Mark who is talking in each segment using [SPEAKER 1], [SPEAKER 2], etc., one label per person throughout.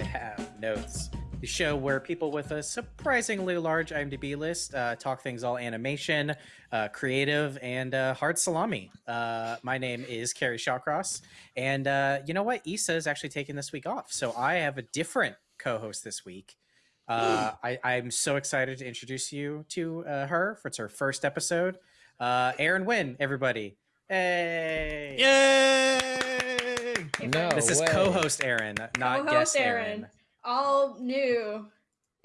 [SPEAKER 1] another episode of I Have Notes, the show where people with a surprisingly large IMDb list uh, talk things all animation, uh, creative, and uh, hard salami. Uh, my name is Kerry Shawcross, and uh, you know what? Issa is actually taking this week off, so I have a different co-host this week. Uh, I, I'm so excited to introduce you to uh, her for it's her first episode. Uh, Aaron Wynn, everybody. Hey!
[SPEAKER 2] Yay!
[SPEAKER 3] No
[SPEAKER 1] This is
[SPEAKER 3] way.
[SPEAKER 1] co-host Aaron, not
[SPEAKER 2] Co-host
[SPEAKER 1] guest
[SPEAKER 2] Aaron.
[SPEAKER 1] Aaron.
[SPEAKER 2] All new,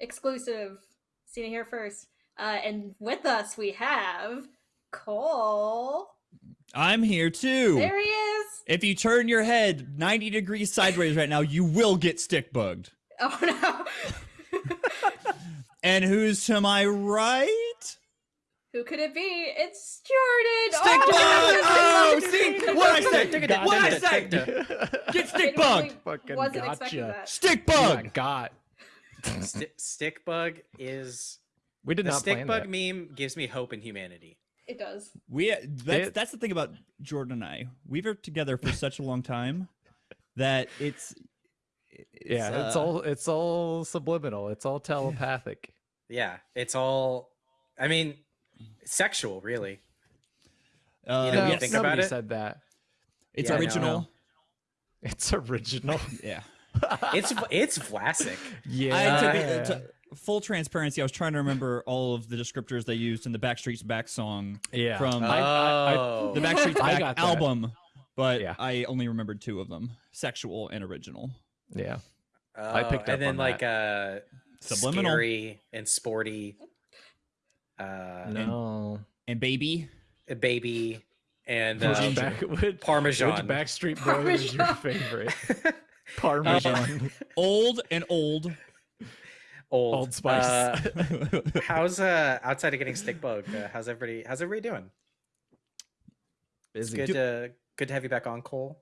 [SPEAKER 2] exclusive. Seen it here first. Uh, and with us we have Cole.
[SPEAKER 3] I'm here too.
[SPEAKER 2] There he is.
[SPEAKER 3] If you turn your head 90 degrees sideways right now, you will get stick bugged.
[SPEAKER 2] Oh no.
[SPEAKER 3] And who's to my right?
[SPEAKER 2] Who could it be? It's Jordan.
[SPEAKER 3] Stick bug! Oh,
[SPEAKER 2] I
[SPEAKER 3] see? What I said? What I said? Get stick bugged!
[SPEAKER 2] Genuinely
[SPEAKER 4] Fucking
[SPEAKER 2] Wasn't expecting
[SPEAKER 4] gotcha.
[SPEAKER 2] that.
[SPEAKER 3] Stick
[SPEAKER 4] You
[SPEAKER 3] bug!
[SPEAKER 4] got got.
[SPEAKER 1] Sti stick bug is
[SPEAKER 4] We did
[SPEAKER 1] the
[SPEAKER 4] not
[SPEAKER 1] stick
[SPEAKER 4] plan
[SPEAKER 1] bug
[SPEAKER 4] that.
[SPEAKER 1] meme gives me hope in humanity.
[SPEAKER 2] It does.
[SPEAKER 3] We that's that's the thing about Jordan and I. We've worked together for such a long time that it's, it's
[SPEAKER 4] Yeah, it's
[SPEAKER 3] uh,
[SPEAKER 4] all it's all subliminal. It's all telepathic.
[SPEAKER 1] Yeah, it's all. I mean, sexual, really.
[SPEAKER 3] uh,
[SPEAKER 1] You know,
[SPEAKER 3] yes,
[SPEAKER 1] you think
[SPEAKER 4] nobody
[SPEAKER 1] about it-
[SPEAKER 4] said that.
[SPEAKER 3] it's
[SPEAKER 1] Yeah,
[SPEAKER 3] original.
[SPEAKER 1] no.
[SPEAKER 4] It's original.
[SPEAKER 3] Yeah.
[SPEAKER 1] It's it's classic.
[SPEAKER 4] yeah.
[SPEAKER 3] I, to be, to, full transparency, I was trying to remember all of the descriptors they used in the Backstreet's Back song
[SPEAKER 4] yeah.
[SPEAKER 3] from
[SPEAKER 4] I- I- I-
[SPEAKER 1] Oh,
[SPEAKER 3] the Backstreet's
[SPEAKER 4] I
[SPEAKER 3] Back
[SPEAKER 4] got
[SPEAKER 3] album, but
[SPEAKER 4] Yeah.
[SPEAKER 3] I only remembered two of them: sexual and original.
[SPEAKER 4] yeah.
[SPEAKER 1] I
[SPEAKER 4] picked up
[SPEAKER 1] and then
[SPEAKER 4] on
[SPEAKER 1] like uh,
[SPEAKER 3] Subliminal
[SPEAKER 1] scary and sporty. Uh,
[SPEAKER 4] No.
[SPEAKER 3] and baby.
[SPEAKER 1] a baby and
[SPEAKER 4] Which
[SPEAKER 1] uh,
[SPEAKER 4] back, which,
[SPEAKER 1] Parmesan.
[SPEAKER 4] Which Backstreet Boy was your favorite? Parmesan.
[SPEAKER 3] Old and old.
[SPEAKER 1] old
[SPEAKER 4] Old Spice.
[SPEAKER 1] Uh, how's uh outside of getting stick bug? Uh, how's everybody? How's everybody doing? It's good to good to have you back on, Cole.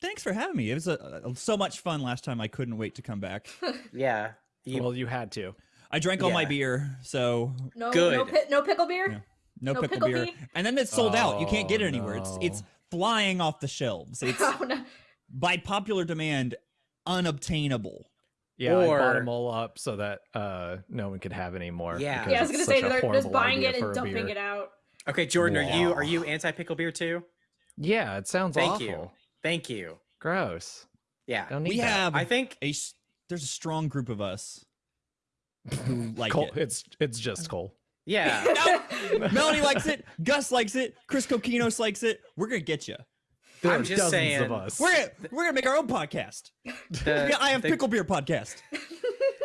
[SPEAKER 3] Thanks for having me. It was a, a- so much fun last time. I couldn't wait to come back.
[SPEAKER 1] Yeah, you,
[SPEAKER 4] well, you had to.
[SPEAKER 3] I drank all my beer, so
[SPEAKER 2] No, no,
[SPEAKER 1] Good.
[SPEAKER 2] pi- no pickle beer.
[SPEAKER 3] Yeah. no,
[SPEAKER 2] No
[SPEAKER 3] pickle,
[SPEAKER 2] pickle
[SPEAKER 3] beer.
[SPEAKER 2] bee?
[SPEAKER 3] And then it's sold out. You can't get it
[SPEAKER 4] Oh,
[SPEAKER 3] anywhere. It's it's flying off the shelves. It's
[SPEAKER 2] Oh, no.
[SPEAKER 3] by popular demand unobtainable.
[SPEAKER 4] Yeah, I bought them all up so that uh, no one could have any more.
[SPEAKER 1] Yeah.
[SPEAKER 2] Yeah, I was gonna say
[SPEAKER 4] such a
[SPEAKER 2] they're just buying it and dumping
[SPEAKER 4] beer.
[SPEAKER 2] it out.
[SPEAKER 1] okay, Jordan. Are you are you anti pickle beer too?
[SPEAKER 4] Yeah, it sounds
[SPEAKER 1] Thank
[SPEAKER 4] awful.
[SPEAKER 1] you. Thank you.
[SPEAKER 4] Gross.
[SPEAKER 1] Yeah,
[SPEAKER 4] Don't need
[SPEAKER 3] We
[SPEAKER 4] that.
[SPEAKER 3] have
[SPEAKER 1] I think
[SPEAKER 3] a s- there's a strong group of us who like
[SPEAKER 4] Cole,
[SPEAKER 3] it.
[SPEAKER 4] It's it's just Cole.
[SPEAKER 1] yeah.
[SPEAKER 3] Melanie likes it. Gus likes it. Chris Coquinos likes it. We're gonna get you.
[SPEAKER 4] There
[SPEAKER 1] I'm
[SPEAKER 4] are
[SPEAKER 1] just
[SPEAKER 4] dozens
[SPEAKER 1] saying,
[SPEAKER 4] of us.
[SPEAKER 3] We're gonna, we're gonna make our own podcast.
[SPEAKER 1] The,
[SPEAKER 3] I have
[SPEAKER 1] the,
[SPEAKER 3] pickle beer podcast.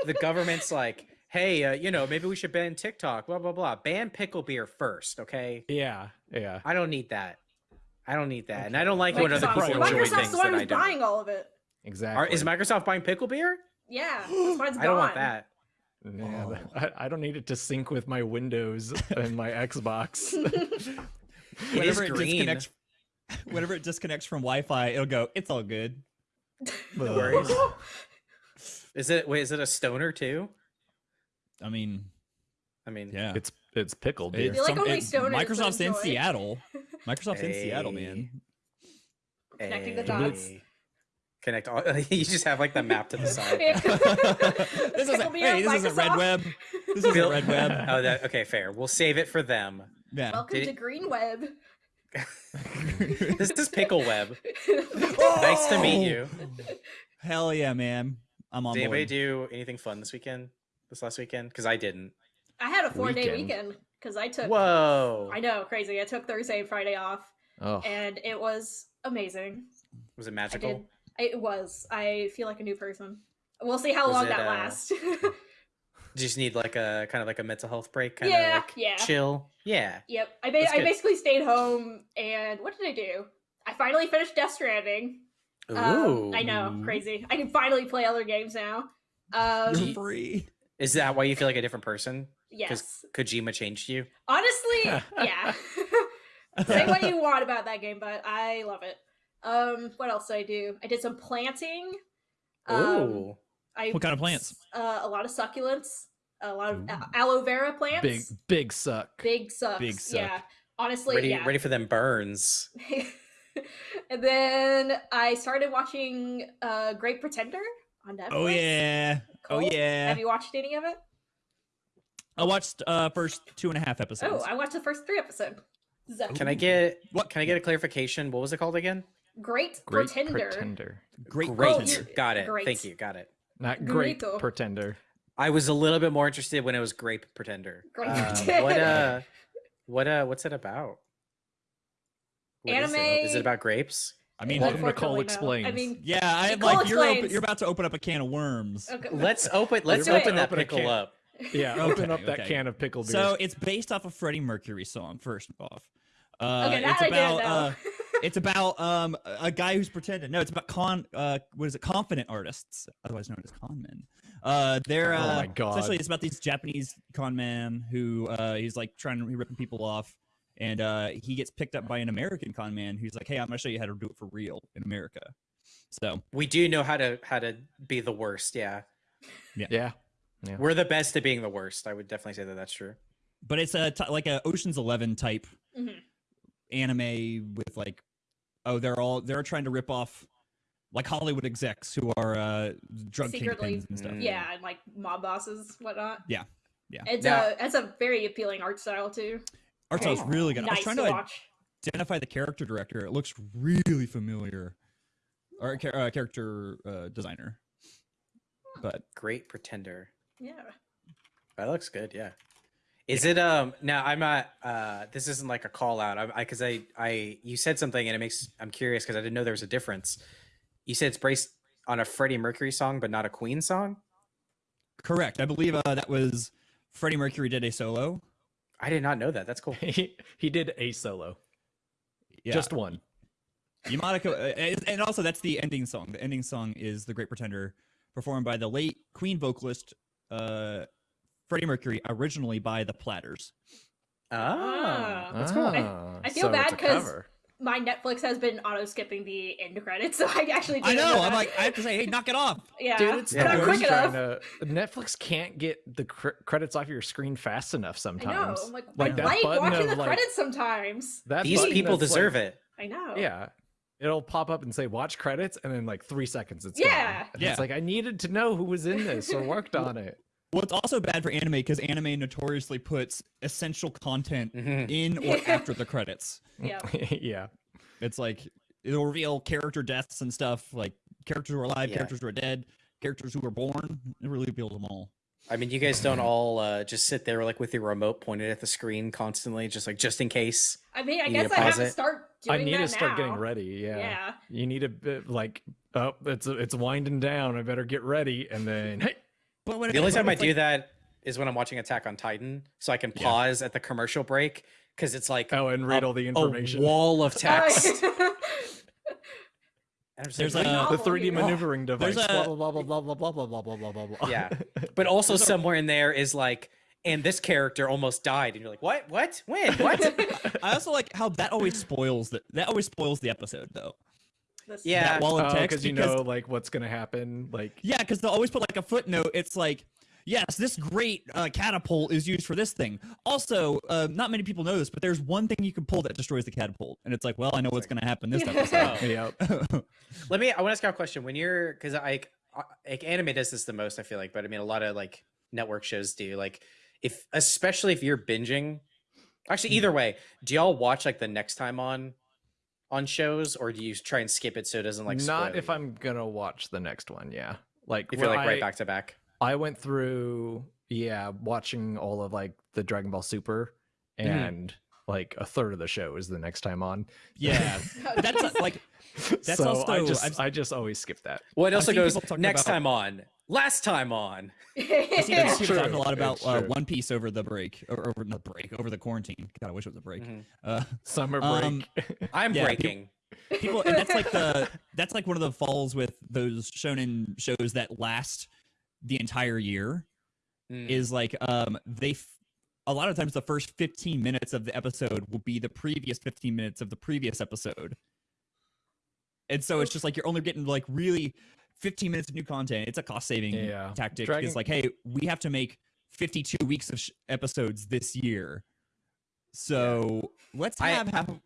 [SPEAKER 1] the government's like, hey, uh, you know, maybe we should ban TikTok. Blah blah blah. Ban pickle beer first, okay?
[SPEAKER 4] yeah, yeah.
[SPEAKER 1] I don't need that. I don't need that, and I don't like it when other
[SPEAKER 2] Microsoft,
[SPEAKER 1] people enjoy
[SPEAKER 2] Microsoft's
[SPEAKER 1] things
[SPEAKER 2] the one
[SPEAKER 1] that I don't.
[SPEAKER 2] buying all of it.
[SPEAKER 4] Exactly.
[SPEAKER 1] Are, is Microsoft buying pickle beer?
[SPEAKER 2] Yeah, that's why it's
[SPEAKER 1] I don't want that.
[SPEAKER 4] Yeah,
[SPEAKER 3] Oh.
[SPEAKER 4] I, I don't need it to sync with my Windows and my Xbox.
[SPEAKER 3] Whenever it
[SPEAKER 1] green.
[SPEAKER 3] disconnects, whenever it disconnects from Wi-Fi, it'll go. It's all good.
[SPEAKER 1] No worries. Is it? Wait, is it a stoner too?
[SPEAKER 3] I mean,
[SPEAKER 1] I mean,
[SPEAKER 3] yeah.
[SPEAKER 4] It's it's pickled beer.
[SPEAKER 3] It's
[SPEAKER 2] feel like only
[SPEAKER 3] it-
[SPEAKER 2] stoners
[SPEAKER 3] Microsoft's in. Seattle. Microsoft's in Seattle,
[SPEAKER 1] Hey.
[SPEAKER 3] man.
[SPEAKER 2] Connecting the
[SPEAKER 1] hey,
[SPEAKER 2] dots.
[SPEAKER 1] Connect all. you just have like the map to the side.
[SPEAKER 3] this isn't.
[SPEAKER 2] Pickle
[SPEAKER 3] Hey, this isn't Red Web. This isn't
[SPEAKER 1] Bill-
[SPEAKER 3] Red Web.
[SPEAKER 1] oh, that okay. Fair. We'll save it for them.
[SPEAKER 3] Yeah.
[SPEAKER 2] Welcome
[SPEAKER 1] Did
[SPEAKER 2] to
[SPEAKER 1] it-
[SPEAKER 2] Green Web.
[SPEAKER 1] This is Pickle Web. Oh! Nice to meet you.
[SPEAKER 3] Hell yeah, man. I'm on
[SPEAKER 1] Did anybody do anything fun this weekend? This last weekend? Because I didn't.
[SPEAKER 2] I had a four day
[SPEAKER 4] Weekend.
[SPEAKER 2] weekend because I took.
[SPEAKER 1] Whoa.
[SPEAKER 2] I know, crazy. I took Thursday and Friday off,
[SPEAKER 4] Oh,
[SPEAKER 2] and it was amazing.
[SPEAKER 1] Was it
[SPEAKER 2] I
[SPEAKER 1] magical?
[SPEAKER 2] Did. It was. I feel like a new person. We'll see how
[SPEAKER 1] Was
[SPEAKER 2] long
[SPEAKER 1] it,
[SPEAKER 2] that
[SPEAKER 1] uh,
[SPEAKER 2] lasts.
[SPEAKER 1] Just need like a kind of like a mental health break? Kind
[SPEAKER 2] Yeah,
[SPEAKER 1] of like
[SPEAKER 2] yeah.
[SPEAKER 1] chill. Yeah.
[SPEAKER 2] yep. I ba- I basically stayed home, and what did I do? I finally finished Death Stranding.
[SPEAKER 1] Ooh.
[SPEAKER 2] Um, I know, crazy. I can finally play other games now. Um,
[SPEAKER 3] You're free.
[SPEAKER 1] Is that why you feel like a different person?
[SPEAKER 2] yes.
[SPEAKER 1] Kojima changed you?
[SPEAKER 2] Honestly, yeah. Say what you want about that game, but I love it. Um, what else did I do? I did some planting. Um, I
[SPEAKER 3] What kind of plants?
[SPEAKER 2] Uh, a lot of succulents, a lot of
[SPEAKER 3] Ooh.
[SPEAKER 2] aloe vera plants.
[SPEAKER 4] big big suck.
[SPEAKER 2] big sucks.
[SPEAKER 3] Big suck.
[SPEAKER 2] Yeah. Honestly,
[SPEAKER 1] ready,
[SPEAKER 2] yeah.
[SPEAKER 1] ready for them burns.
[SPEAKER 2] and then I started watching uh Great Pretender on Netflix.
[SPEAKER 3] Oh yeah. Oh yeah.
[SPEAKER 2] Have you watched any of it?
[SPEAKER 3] I watched uh first two and a half episodes.
[SPEAKER 2] Oh, I watched the first three episodes. So,
[SPEAKER 1] Can I get
[SPEAKER 3] What?
[SPEAKER 1] Can I get a clarification? What was it called again?
[SPEAKER 2] Great,
[SPEAKER 4] Great
[SPEAKER 2] Pretender.
[SPEAKER 4] pretender.
[SPEAKER 3] Great
[SPEAKER 1] Great.
[SPEAKER 3] Pretender.
[SPEAKER 1] Got it.
[SPEAKER 2] Great.
[SPEAKER 1] Thank you. Got it.
[SPEAKER 4] Not great
[SPEAKER 2] Grito.
[SPEAKER 4] pretender.
[SPEAKER 1] I was a little bit more interested when it was Grape Pretender.
[SPEAKER 2] Grape
[SPEAKER 1] Um,
[SPEAKER 2] Pretender.
[SPEAKER 1] what uh, what uh, what's it about? What is it?
[SPEAKER 2] Anime-
[SPEAKER 1] Is it about grapes?
[SPEAKER 3] I mean,
[SPEAKER 4] Welcome to
[SPEAKER 2] Unfortunately, no.
[SPEAKER 4] Explains.
[SPEAKER 2] I mean,
[SPEAKER 3] yeah, I
[SPEAKER 2] Nicole
[SPEAKER 3] like you're open, you're about to open up a can of worms.
[SPEAKER 2] okay.
[SPEAKER 1] Let's open. Let's
[SPEAKER 2] do it.
[SPEAKER 1] open that
[SPEAKER 4] Open
[SPEAKER 1] pickle
[SPEAKER 4] can.
[SPEAKER 1] up.
[SPEAKER 4] Yeah, open
[SPEAKER 3] Okay,
[SPEAKER 4] up that
[SPEAKER 3] okay.
[SPEAKER 4] can of pickle beer.
[SPEAKER 3] So it's based off a Freddie Mercury song. First off, uh,
[SPEAKER 2] okay, that
[SPEAKER 3] it's
[SPEAKER 2] I
[SPEAKER 3] about
[SPEAKER 2] didn't
[SPEAKER 3] uh, it's about um a guy who's pretending. No, it's about con. Uh, what is it? Confident artists, otherwise known as con men. Uh, they're
[SPEAKER 4] Oh
[SPEAKER 3] uh,
[SPEAKER 4] my God.
[SPEAKER 3] essentially it's about these Japanese con man who uh he's like trying to ripping people off, and uh he gets picked up by an American con man who's like, hey, I'm gonna show you how to do it for real in America. So
[SPEAKER 1] We do know how to how to be the worst. Yeah,
[SPEAKER 4] yeah,
[SPEAKER 1] we're the best at being the worst. I would definitely say that that's true.
[SPEAKER 3] but it's a t- like a Ocean's Eleven type
[SPEAKER 2] Mhm.
[SPEAKER 3] anime with like, oh, they're all they're trying to rip off like Hollywood execs who are uh drug
[SPEAKER 2] Secretly-
[SPEAKER 3] kingpins and stuff.
[SPEAKER 1] Mm.
[SPEAKER 2] Yeah, and like mob bosses, whatnot.
[SPEAKER 3] Yeah, yeah.
[SPEAKER 2] It's
[SPEAKER 1] Now-
[SPEAKER 2] a it's a very appealing art style too.
[SPEAKER 3] Art style's really good. I was trying
[SPEAKER 2] to
[SPEAKER 3] to
[SPEAKER 2] watch.
[SPEAKER 3] identify the character director. It looks really familiar, or uh, character uh, designer. But
[SPEAKER 1] Great Pretender.
[SPEAKER 2] Yeah.
[SPEAKER 1] That looks good. Yeah. Is it um now I'm not uh this isn't like a call out. I because I, I you said something and it makes I'm curious because I didn't know there was a difference. You said it's based on a Freddie Mercury song but not a Queen song.
[SPEAKER 3] correct, I believe uh, that was Freddie Mercury did a solo.
[SPEAKER 1] I did not know that. That's cool.
[SPEAKER 4] he he did a solo,
[SPEAKER 3] Yeah,
[SPEAKER 4] just one.
[SPEAKER 3] Yamada, Ko- uh, and- and also that's the ending song. The ending song is "The Great Pretender," performed by the late Queen vocalist uh, Freddie Mercury, originally by the Platters.
[SPEAKER 1] Ah,
[SPEAKER 2] Ah.
[SPEAKER 1] that's cool.
[SPEAKER 4] Ah,
[SPEAKER 2] I feel
[SPEAKER 4] so
[SPEAKER 2] bad
[SPEAKER 4] it's a
[SPEAKER 2] 'cause
[SPEAKER 4] cover.
[SPEAKER 2] My Netflix has been auto skipping the end credits, so I actually
[SPEAKER 3] I
[SPEAKER 2] didn't
[SPEAKER 3] know.
[SPEAKER 2] that.
[SPEAKER 3] I'm like, I have to say, hey, knock it off.
[SPEAKER 2] yeah,
[SPEAKER 4] Dude, it's
[SPEAKER 1] Yeah.
[SPEAKER 2] not
[SPEAKER 4] the
[SPEAKER 2] quick
[SPEAKER 4] worst
[SPEAKER 2] enough.
[SPEAKER 4] to- Netflix can't get the cr- credits off your screen fast enough sometimes.
[SPEAKER 2] I'm like,
[SPEAKER 4] Like
[SPEAKER 2] I like watching
[SPEAKER 4] of,
[SPEAKER 2] the
[SPEAKER 4] like-
[SPEAKER 2] credits sometimes.
[SPEAKER 4] That
[SPEAKER 1] These people deserve
[SPEAKER 4] like-
[SPEAKER 1] it.
[SPEAKER 2] I know.
[SPEAKER 4] Yeah. It'll pop up and say watch credits and then like three seconds it's gone. And
[SPEAKER 3] Yeah.
[SPEAKER 4] It's like I needed to know who was in this or worked on it.
[SPEAKER 3] Well, it's also bad for anime because anime notoriously puts essential content
[SPEAKER 1] Mhm.
[SPEAKER 3] in or after the credits.
[SPEAKER 2] Yeah.
[SPEAKER 4] yeah.
[SPEAKER 3] It's like it'll reveal character deaths and stuff, like characters who are alive,
[SPEAKER 1] Yeah.
[SPEAKER 3] characters who are dead, characters who were born. It really reveals them all.
[SPEAKER 1] I mean, you guys don't all uh, just sit there like with your remote pointed at the screen constantly, just like just in case.
[SPEAKER 2] I mean, I guess I have
[SPEAKER 1] pause
[SPEAKER 2] to
[SPEAKER 1] it?
[SPEAKER 2] start
[SPEAKER 4] I need
[SPEAKER 2] that
[SPEAKER 4] to start getting ready. Yeah.
[SPEAKER 2] Yeah.
[SPEAKER 4] You need a bit like oh it's it's winding down. I better get ready and then hey
[SPEAKER 3] But when
[SPEAKER 1] The only time I
[SPEAKER 3] it's
[SPEAKER 1] do that is when I'm watching Attack on Titan, so I can
[SPEAKER 3] Yeah.
[SPEAKER 1] pause at the commercial break because it's like
[SPEAKER 4] oh and read
[SPEAKER 1] a-
[SPEAKER 4] all the
[SPEAKER 1] a
[SPEAKER 4] information.
[SPEAKER 1] wall of text. And I'm just
[SPEAKER 3] There's
[SPEAKER 1] like,
[SPEAKER 3] a-
[SPEAKER 4] the 3D
[SPEAKER 2] Oh,
[SPEAKER 4] maneuvering device.
[SPEAKER 3] there's
[SPEAKER 4] blah,
[SPEAKER 3] a-
[SPEAKER 4] blah blah blah blah blah blah blah blah blah blah blah.
[SPEAKER 1] Yeah. but also
[SPEAKER 3] a-
[SPEAKER 1] somewhere in there is like, and this character almost died, and you're like, what? What? When? What?
[SPEAKER 3] I also like how that always spoils the that always spoils the episode though.
[SPEAKER 2] This-
[SPEAKER 1] Yeah.
[SPEAKER 3] That wall of
[SPEAKER 4] Oh,
[SPEAKER 3] text
[SPEAKER 4] because you know like what's gonna happen. Like
[SPEAKER 3] Yeah, because they'll always put like a footnote. It's like, yes, this great uh, catapult is used for this thing. Also, uh, not many people know this, but there's one thing you can pull that destroys the catapult, and it's like, well, I know what's going to happen this episode.
[SPEAKER 4] yeah.
[SPEAKER 1] Let me. I want to ask you a question. When you're, because I, I- like anime does this the most, I feel like, but I mean, a lot of like network shows do. Like, if especially if you're binging, actually, either way, do y'all watch like the next time on, on shows, or do you try and skip it so it doesn't like?
[SPEAKER 4] Not if
[SPEAKER 1] you?
[SPEAKER 4] I'm gonna watch the next one. Yeah. Like
[SPEAKER 1] If you're like right back to back.
[SPEAKER 4] I went through, yeah, watching all of like the Dragon Ball Super,
[SPEAKER 1] Mhm.
[SPEAKER 4] and like a third of the show is the next time on.
[SPEAKER 3] yeah, that's like That's
[SPEAKER 4] so I
[SPEAKER 3] also-
[SPEAKER 4] just
[SPEAKER 3] I've-
[SPEAKER 4] I just always skip that.
[SPEAKER 1] Well, it also goes next
[SPEAKER 3] about-
[SPEAKER 1] time on, last time on.
[SPEAKER 3] I see
[SPEAKER 2] Yeah.
[SPEAKER 3] people talking a lot about uh. One Piece over the break, or over the break, over the quarantine. God, I wish it was a break.
[SPEAKER 1] Mhm.
[SPEAKER 3] Uh,
[SPEAKER 4] Summer break.
[SPEAKER 3] Um,
[SPEAKER 1] I'm
[SPEAKER 3] Yeah,
[SPEAKER 1] breaking.
[SPEAKER 3] people and that's like the that's like one of the falls with those shonen shows that last the entire year
[SPEAKER 1] Mm.
[SPEAKER 3] is like um they f- a lot of times the first 15 minutes of the episode will be the previous 15 minutes of the previous episode and so it's just like you're only getting like really 15 minutes of new content it's a cost saving
[SPEAKER 4] Yeah.
[SPEAKER 3] tactic
[SPEAKER 4] Dragon-
[SPEAKER 3] it's like hey we have to make 52 weeks of sh- episodes this year so let's
[SPEAKER 1] I-
[SPEAKER 3] have, have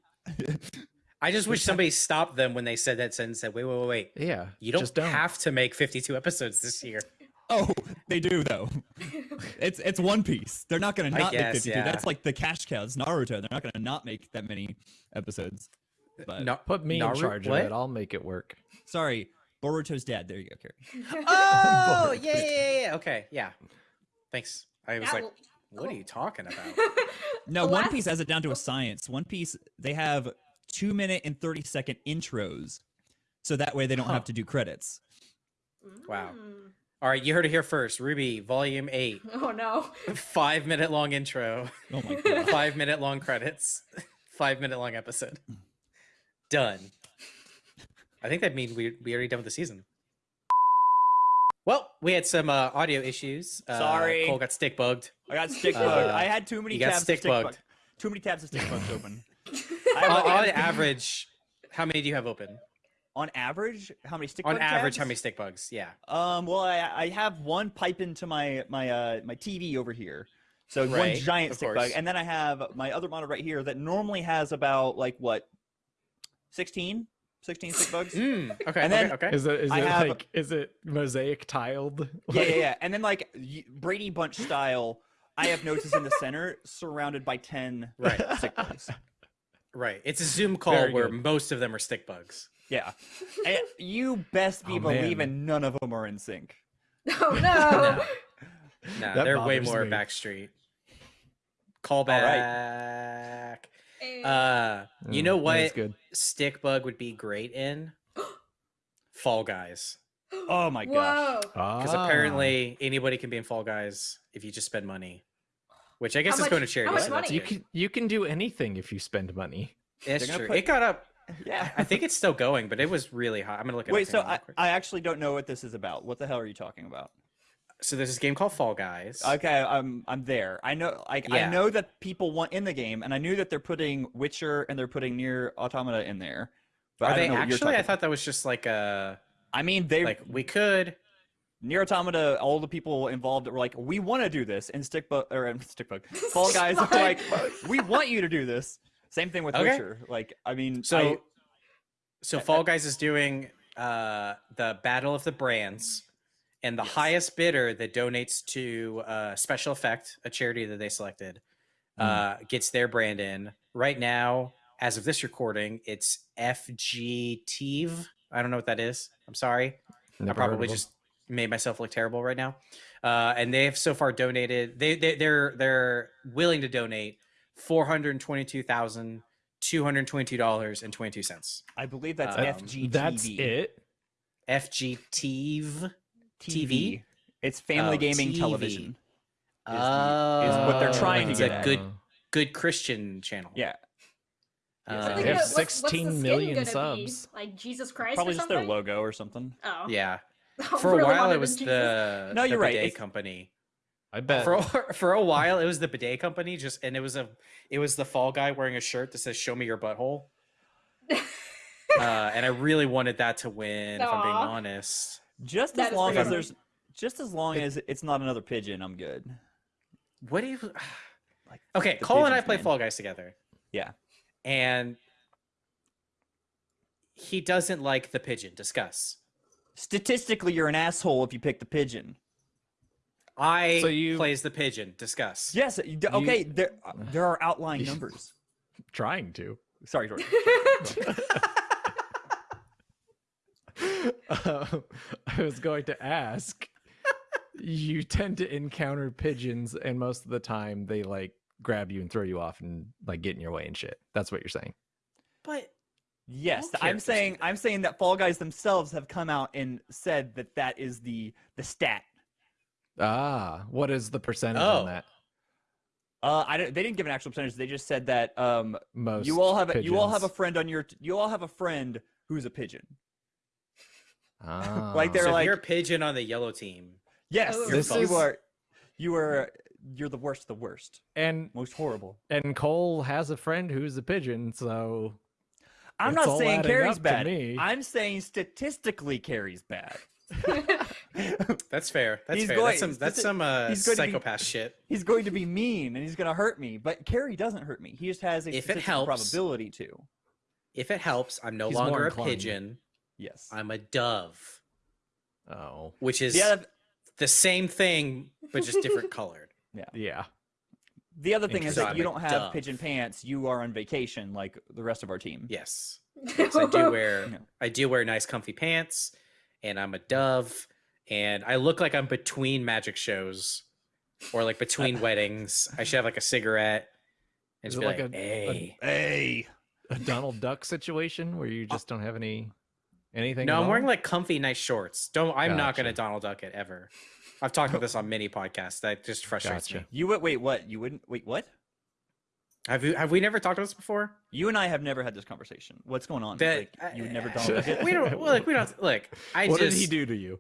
[SPEAKER 1] I just wish somebody stopped them when they said that sentence. Said, "Wait, wait, wait, wait!
[SPEAKER 4] Yeah,
[SPEAKER 1] You don't,
[SPEAKER 4] just don't.
[SPEAKER 1] have to make 52 episodes this year."
[SPEAKER 3] Oh, they do though. it's it's One Piece. They're not gonna not
[SPEAKER 1] guess,
[SPEAKER 3] make 52.
[SPEAKER 1] yeah.
[SPEAKER 3] That's like the cash cows, Naruto. They're not gonna not make that many episodes. But
[SPEAKER 1] No,
[SPEAKER 4] Put me
[SPEAKER 1] Naru-
[SPEAKER 4] in charge
[SPEAKER 1] what?
[SPEAKER 4] of it. I'll make it work.
[SPEAKER 3] sorry, Boruto's dad. There you go, Kerry.
[SPEAKER 1] Oh, yeah, yeah, yeah, yeah. Okay, yeah. Thanks. I was
[SPEAKER 2] Yeah,
[SPEAKER 1] like,
[SPEAKER 2] well-
[SPEAKER 1] "What are you talking about?"
[SPEAKER 3] No,
[SPEAKER 2] The
[SPEAKER 3] One Piece has it down to a science. One Piece they have two minute and thirty second intros, so that way they don't
[SPEAKER 1] Huh.
[SPEAKER 3] have to do credits.
[SPEAKER 1] Wow.
[SPEAKER 2] Mm.
[SPEAKER 1] All right, you heard it here first. RWBY, Volume Eight,
[SPEAKER 2] Oh no.
[SPEAKER 1] five minute long intro,
[SPEAKER 3] Oh my god.
[SPEAKER 1] five minute long credits, five minute long episode. Done. I think that means we we already done with the season. Well, we had some uh, audio issues. Uh,
[SPEAKER 3] Sorry.
[SPEAKER 1] Cole got stick bugged.
[SPEAKER 3] I got stick
[SPEAKER 1] bugged.
[SPEAKER 3] I had too many
[SPEAKER 1] you got
[SPEAKER 3] tabs
[SPEAKER 1] stick
[SPEAKER 3] of stick bug.
[SPEAKER 1] bugged.
[SPEAKER 3] Too many tabs of stick bugs open.
[SPEAKER 1] On, on average, how many do you have open?
[SPEAKER 3] On average, how many stick bugs?
[SPEAKER 1] On
[SPEAKER 3] bug
[SPEAKER 1] average,
[SPEAKER 3] tabs?
[SPEAKER 1] how many stick bugs? Yeah.
[SPEAKER 3] Um, well, I, I have one pipe into my my uh my TV over here, so one giant
[SPEAKER 1] of
[SPEAKER 3] stick bug, and then I have my other monitor right here that normally has about like what, 16? 16 stick bugs.
[SPEAKER 1] Mm, okay.
[SPEAKER 3] And then-
[SPEAKER 1] okay. Okay.
[SPEAKER 4] Is it is
[SPEAKER 3] I
[SPEAKER 4] it
[SPEAKER 3] have-
[SPEAKER 4] like is it mosaic tiled?
[SPEAKER 3] yeah, yeah, yeah, and then like Brady Bunch style, I have notices in the center surrounded by ten
[SPEAKER 1] Right.
[SPEAKER 3] stick bugs.
[SPEAKER 1] Right. It's a Zoom call
[SPEAKER 4] Very
[SPEAKER 1] where
[SPEAKER 4] good.
[SPEAKER 1] most of them are stick bugs.
[SPEAKER 3] Yeah, and you best be
[SPEAKER 4] Oh, man.
[SPEAKER 3] believing none of them are in sync.
[SPEAKER 2] Oh no.
[SPEAKER 1] No. No,
[SPEAKER 4] That
[SPEAKER 1] they're way more
[SPEAKER 4] me.
[SPEAKER 1] backstreet. Call
[SPEAKER 3] right.
[SPEAKER 1] back.
[SPEAKER 2] Eh,
[SPEAKER 1] Uh, you
[SPEAKER 4] Mm,
[SPEAKER 1] know
[SPEAKER 4] what?
[SPEAKER 1] what
[SPEAKER 4] is good.
[SPEAKER 1] stick bug would be great in? Fall Guys.
[SPEAKER 3] Oh my gosh.
[SPEAKER 1] Because
[SPEAKER 4] Ah.
[SPEAKER 1] apparently anybody can be in Fall Guys if you just spend money. Which I guess
[SPEAKER 2] How
[SPEAKER 1] is going to
[SPEAKER 2] much-
[SPEAKER 1] charity.
[SPEAKER 2] how much
[SPEAKER 1] so
[SPEAKER 2] money?
[SPEAKER 4] you can you can do anything if you spend money.
[SPEAKER 1] It's
[SPEAKER 3] They're
[SPEAKER 1] true.
[SPEAKER 3] put-
[SPEAKER 1] It got up.
[SPEAKER 3] Yeah.
[SPEAKER 1] I think it's still going, but it was really hot. I'm gonna look at
[SPEAKER 3] Wait, so I, I actually don't know what this is about. What the hell are you talking about?
[SPEAKER 1] so there's this game called Fall Guys.
[SPEAKER 3] Okay, I'm I'm there. I know like I
[SPEAKER 1] Yeah.
[SPEAKER 3] know that people want in the game, and I knew that they're putting Witcher and they're putting Nier Automata in there. But
[SPEAKER 1] Are
[SPEAKER 3] I
[SPEAKER 1] they actually? I thought that was just like a
[SPEAKER 3] I mean, they
[SPEAKER 1] like we could.
[SPEAKER 3] Nier Automata. All the people involved were like, "We want to do this," and Stickbug or Stickbug, Fall Guys are like, "We want you to do this." Same thing with
[SPEAKER 1] Okay.
[SPEAKER 3] Witcher. Like, I mean,
[SPEAKER 1] So,
[SPEAKER 3] I-
[SPEAKER 1] so Fall Guys is doing uh, the Battle of the Brands, and the highest bidder that donates to uh, Special Effect, a charity that they selected, uh, gets their brand in. Right now, as of this recording, it's FGTV. I don't know what that is. I'm sorry. I
[SPEAKER 4] Never heard of
[SPEAKER 1] probably just made myself look terrible right now. Uh, and they have so far donated. They, they they're they're willing to donate four hundred twenty two thousand two hundred twenty two dollars and twenty two cents.
[SPEAKER 3] I believe that's
[SPEAKER 1] um,
[SPEAKER 3] FGTV.
[SPEAKER 4] That's it.
[SPEAKER 1] FGTV.
[SPEAKER 3] TV. It's Family
[SPEAKER 1] Oh,
[SPEAKER 3] Gaming
[SPEAKER 1] TV.
[SPEAKER 3] Television.
[SPEAKER 1] Oh,
[SPEAKER 3] is what they're trying to
[SPEAKER 1] it's
[SPEAKER 3] get
[SPEAKER 1] a
[SPEAKER 3] at.
[SPEAKER 1] good good Christian channel.
[SPEAKER 3] Yeah,
[SPEAKER 1] Uh,
[SPEAKER 2] thinking
[SPEAKER 4] They have
[SPEAKER 2] of what's- what's the
[SPEAKER 4] million subs.
[SPEAKER 2] Be? Like Jesus Christ
[SPEAKER 3] probably
[SPEAKER 2] or
[SPEAKER 3] just
[SPEAKER 2] something?
[SPEAKER 3] their logo or something.
[SPEAKER 2] Oh.
[SPEAKER 1] yeah. For a while, it was
[SPEAKER 2] Jesus.
[SPEAKER 1] the
[SPEAKER 3] No, you're right,
[SPEAKER 1] bidet
[SPEAKER 3] it's-
[SPEAKER 1] company.
[SPEAKER 4] I bet.
[SPEAKER 1] For a- for a while, it was the bidet company. Just and it was a it was the fall guy wearing a shirt that says "Show me your butthole." uh, and I really wanted that to win. If I'm being honest.
[SPEAKER 3] Just
[SPEAKER 2] That
[SPEAKER 3] as long as there's, just as long as it's not another pigeon, I'm good.
[SPEAKER 1] What do you?
[SPEAKER 3] Like,
[SPEAKER 1] Okay,
[SPEAKER 3] the
[SPEAKER 1] Cole and I play
[SPEAKER 3] man.
[SPEAKER 1] Fall Guys together.
[SPEAKER 3] Yeah.
[SPEAKER 1] And he doesn't like the pigeon. Discuss.
[SPEAKER 3] Statistically, you're an asshole if you pick the pigeon.
[SPEAKER 1] I
[SPEAKER 4] So you-
[SPEAKER 1] plays the pigeon. Discuss.
[SPEAKER 3] Yes. you- Okay. There, there are outlying numbers.
[SPEAKER 4] Trying to.
[SPEAKER 3] Sorry, Jordan.
[SPEAKER 4] Um, I was going to ask. you tend to encounter pigeons, and most of the time they like grab you and throw you off and like get in your way and shit. That's what you're saying.
[SPEAKER 1] But
[SPEAKER 3] Yes, I'm saying I'm saying that Fall Guys themselves have come out and said that that is the the stat.
[SPEAKER 4] Ah, what is the percentage
[SPEAKER 1] Oh.
[SPEAKER 4] on that?
[SPEAKER 3] Uh, I don't, they didn't give an actual percentage. They just said that um,
[SPEAKER 4] Most
[SPEAKER 3] you all have a, you all have a friend on your you all have a friend who's a pigeon.
[SPEAKER 4] Ah.
[SPEAKER 3] like they're
[SPEAKER 1] so
[SPEAKER 3] like-
[SPEAKER 1] you're a pigeon on the yellow team.
[SPEAKER 3] Yes,
[SPEAKER 2] Oh.
[SPEAKER 3] you're,
[SPEAKER 4] This
[SPEAKER 3] you
[SPEAKER 4] is-
[SPEAKER 3] are you are you're the worst, the worst,
[SPEAKER 4] and
[SPEAKER 3] most horrible.
[SPEAKER 4] and Cole has a friend who's a pigeon, so
[SPEAKER 3] I'm not saying
[SPEAKER 4] Kerry's
[SPEAKER 3] bad.
[SPEAKER 4] me.
[SPEAKER 3] I'm saying statistically Kerry's bad.
[SPEAKER 1] That's fair. That's
[SPEAKER 3] He's
[SPEAKER 1] fair.
[SPEAKER 3] going-
[SPEAKER 1] that's some that's some uh,
[SPEAKER 3] he's going be-
[SPEAKER 1] psychopath shit.
[SPEAKER 3] He's going to be mean and he's going to hurt me, but Kerry doesn't hurt me. He just has a
[SPEAKER 1] If it helps.
[SPEAKER 3] probability to.
[SPEAKER 1] if it helps, I'm no
[SPEAKER 4] He's
[SPEAKER 1] longer a pigeon.
[SPEAKER 3] Yes.
[SPEAKER 1] I'm a dove,
[SPEAKER 4] Oh,
[SPEAKER 1] which is
[SPEAKER 3] the, other,
[SPEAKER 1] the same thing but just different colored.
[SPEAKER 4] yeah. Yeah.
[SPEAKER 3] The other thing is that
[SPEAKER 1] I'm
[SPEAKER 3] you don't have
[SPEAKER 1] dove.
[SPEAKER 3] pigeon pants. You are on vacation like the rest of our team.
[SPEAKER 1] Yes. Yes, I do wear
[SPEAKER 3] Yeah.
[SPEAKER 1] I do wear nice comfy pants and I'm a dove and I look like I'm between magic shows or like between weddings. I should have like a cigarette and
[SPEAKER 4] Is
[SPEAKER 1] just
[SPEAKER 4] it
[SPEAKER 1] be
[SPEAKER 4] like
[SPEAKER 1] like,
[SPEAKER 4] a-
[SPEAKER 1] hey.
[SPEAKER 3] Hey.
[SPEAKER 4] A Donald Duck situation where you just don't have any anything.
[SPEAKER 1] No, I'm wearing like comfy nice shorts. Don't I'm not gonna Donald Duck it ever. I've talked about this on many podcasts. That just frustrates
[SPEAKER 4] Gotcha.
[SPEAKER 1] me.
[SPEAKER 3] You would wait. What? You wouldn't wait. What?
[SPEAKER 1] Have you have we never talked about this before?
[SPEAKER 3] You and I have never had this conversation. What's going on?
[SPEAKER 1] That
[SPEAKER 3] like, you would never Donald Duck it?
[SPEAKER 1] We don't look. We don't like I
[SPEAKER 4] what
[SPEAKER 1] just
[SPEAKER 4] did he do to you?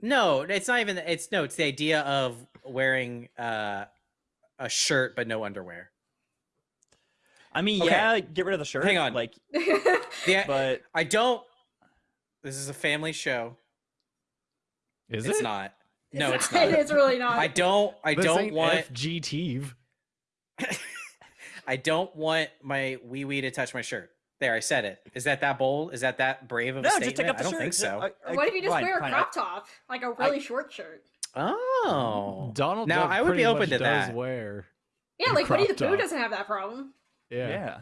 [SPEAKER 1] No, it's not even. It's no. It's the idea of wearing uh, a shirt but no underwear.
[SPEAKER 3] I mean,
[SPEAKER 1] Okay.
[SPEAKER 3] yeah, get rid of the shirt.
[SPEAKER 1] Hang on.
[SPEAKER 3] Like,
[SPEAKER 1] Yeah,
[SPEAKER 3] but
[SPEAKER 1] I don't. This is a family show.
[SPEAKER 4] Is
[SPEAKER 1] it's
[SPEAKER 4] it?
[SPEAKER 1] not. No, it's not.
[SPEAKER 2] it's really not.
[SPEAKER 1] I don't. I
[SPEAKER 4] This
[SPEAKER 1] don't want.
[SPEAKER 4] FGTV.
[SPEAKER 1] I don't want my wee wee to touch my shirt. There, I said it. Is that that bold? Is that that brave of a
[SPEAKER 3] no,
[SPEAKER 1] statement?
[SPEAKER 3] just take off the
[SPEAKER 1] I don't
[SPEAKER 3] shirt.
[SPEAKER 1] think so.
[SPEAKER 3] I- I-
[SPEAKER 2] what if you just
[SPEAKER 3] fine,
[SPEAKER 2] wear a
[SPEAKER 3] fine,
[SPEAKER 2] crop top, like a really short shirt?
[SPEAKER 1] oh,
[SPEAKER 4] Donald
[SPEAKER 1] Now,
[SPEAKER 4] Duck
[SPEAKER 1] I would be open
[SPEAKER 4] much
[SPEAKER 1] to
[SPEAKER 4] does
[SPEAKER 1] that.
[SPEAKER 4] Wear.
[SPEAKER 2] Yeah, like Winnie the
[SPEAKER 4] crop
[SPEAKER 2] Pooh doesn't have that problem.
[SPEAKER 4] Yeah.
[SPEAKER 3] Yeah.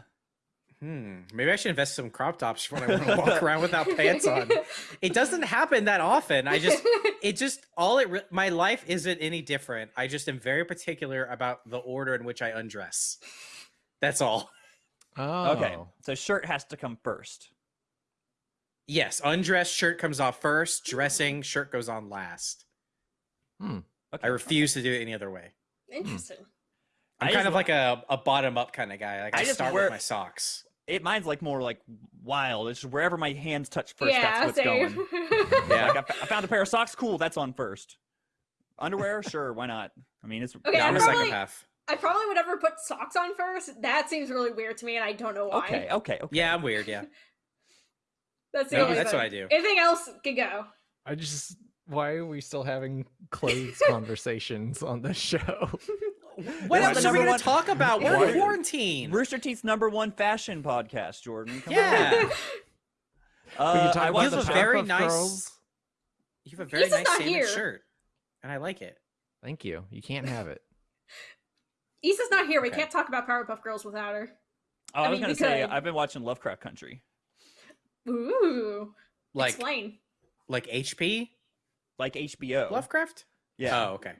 [SPEAKER 1] Hmm. Maybe I should invest some crop tops when I want to walk around without pants on. It doesn't happen that often. I just it just all it re- my life isn't any different i just am very particular about the order in which i undress that's all
[SPEAKER 4] Oh.
[SPEAKER 3] Okay. So shirt has to come first.
[SPEAKER 1] yes undress shirt comes off first dressing shirt goes on last Hmm.
[SPEAKER 3] Okay.
[SPEAKER 1] i refuse to do it any other way
[SPEAKER 2] Interesting.
[SPEAKER 1] i'm
[SPEAKER 3] I
[SPEAKER 1] kind of
[SPEAKER 3] wa-
[SPEAKER 1] like a, a bottom up kind of guy like i,
[SPEAKER 3] I just
[SPEAKER 1] start
[SPEAKER 3] wear-
[SPEAKER 1] with my socks
[SPEAKER 3] It mine's like more like wild. It's just wherever my hands touch first.
[SPEAKER 2] yeah,
[SPEAKER 3] that's what's
[SPEAKER 2] same.
[SPEAKER 3] going.
[SPEAKER 1] Yeah.
[SPEAKER 3] Like I, f- I found a pair of socks. Cool. That's on first. Underwear, sure. Why not? I mean, it's
[SPEAKER 2] Okay,
[SPEAKER 1] no,
[SPEAKER 2] I
[SPEAKER 1] i'm a
[SPEAKER 2] probably-
[SPEAKER 1] psychopath
[SPEAKER 2] I probably would never put socks on first. That seems really weird to me, and I don't know why.
[SPEAKER 3] okay. Okay. Okay.
[SPEAKER 1] yeah i'm weird yeah
[SPEAKER 2] That's the
[SPEAKER 1] No,
[SPEAKER 2] only
[SPEAKER 1] that's
[SPEAKER 2] thing.
[SPEAKER 1] what i do
[SPEAKER 2] Anything else can go.
[SPEAKER 4] I just. Why are we still having clothes conversations on this show?
[SPEAKER 1] what else
[SPEAKER 3] the
[SPEAKER 1] are we gonna talk about we're
[SPEAKER 3] Why-
[SPEAKER 1] in quarantine
[SPEAKER 3] Rooster Teeth's number one fashion podcast, Jordan. Come
[SPEAKER 1] yeah
[SPEAKER 3] On. Uh,
[SPEAKER 4] we talk
[SPEAKER 3] I
[SPEAKER 4] about the
[SPEAKER 1] a
[SPEAKER 3] the
[SPEAKER 1] very nice-
[SPEAKER 4] Girls.
[SPEAKER 1] you have a very
[SPEAKER 2] Lisa's
[SPEAKER 1] nice
[SPEAKER 2] not
[SPEAKER 1] salmon
[SPEAKER 2] here.
[SPEAKER 1] shirt and i like it
[SPEAKER 4] Thank you. You can't have it.
[SPEAKER 2] Issa's not here. We
[SPEAKER 1] Okay.
[SPEAKER 2] can't talk about Powerpuff Girls without her.
[SPEAKER 3] Oh, I,
[SPEAKER 2] I
[SPEAKER 3] was
[SPEAKER 2] mean,
[SPEAKER 3] gonna
[SPEAKER 2] we
[SPEAKER 3] say
[SPEAKER 2] could.
[SPEAKER 3] I've been watching Lovecraft Country.
[SPEAKER 2] Ooh.
[SPEAKER 1] like
[SPEAKER 2] Explain.
[SPEAKER 1] like hp
[SPEAKER 3] like HBO.
[SPEAKER 1] lovecraft
[SPEAKER 3] Yeah,
[SPEAKER 1] oh okay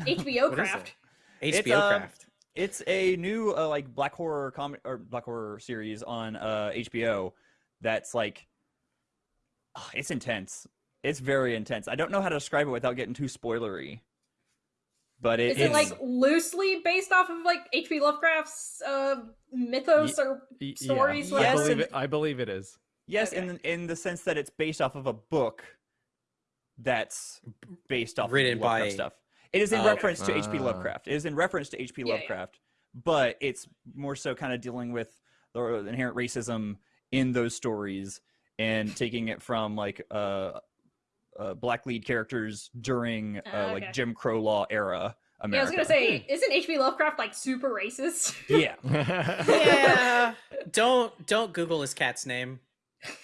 [SPEAKER 2] HBO
[SPEAKER 1] What is
[SPEAKER 2] craft.
[SPEAKER 1] HBO
[SPEAKER 3] It's, um,
[SPEAKER 1] craft.
[SPEAKER 3] it's a new uh, like black horror com or black horror series on uh, HBO. That's like, ah, it's intense. It's very intense. I don't know how to describe it without getting too spoilery. But it,
[SPEAKER 2] Is it like loosely based off of like H.P. Lovecraft's uh, mythos or
[SPEAKER 4] Y-
[SPEAKER 2] Stories,
[SPEAKER 4] Yeah, I
[SPEAKER 3] Yes,
[SPEAKER 4] believe
[SPEAKER 3] and-
[SPEAKER 4] it. I believe it is.
[SPEAKER 3] yes,
[SPEAKER 2] Okay.
[SPEAKER 3] in the- in the sense that it's based off of a book that's based off
[SPEAKER 1] Written
[SPEAKER 3] of Lovecraft
[SPEAKER 1] by-
[SPEAKER 3] stuff. It is in
[SPEAKER 1] okay.
[SPEAKER 3] reference to H.P.
[SPEAKER 4] Ah.
[SPEAKER 3] Lovecraft. It is in reference to H.P.
[SPEAKER 2] Yeah, yeah.
[SPEAKER 3] Lovecraft, but it's more so kind of dealing with the inherent racism in those stories and taking it from like uh, uh black lead characters during uh,
[SPEAKER 2] Ah, okay.
[SPEAKER 3] like Jim Crow law era
[SPEAKER 2] Yeah, I was gonna say, isn't H.P. Lovecraft like super racist?
[SPEAKER 3] yeah.
[SPEAKER 1] yeah. don't don't Google his cat's name.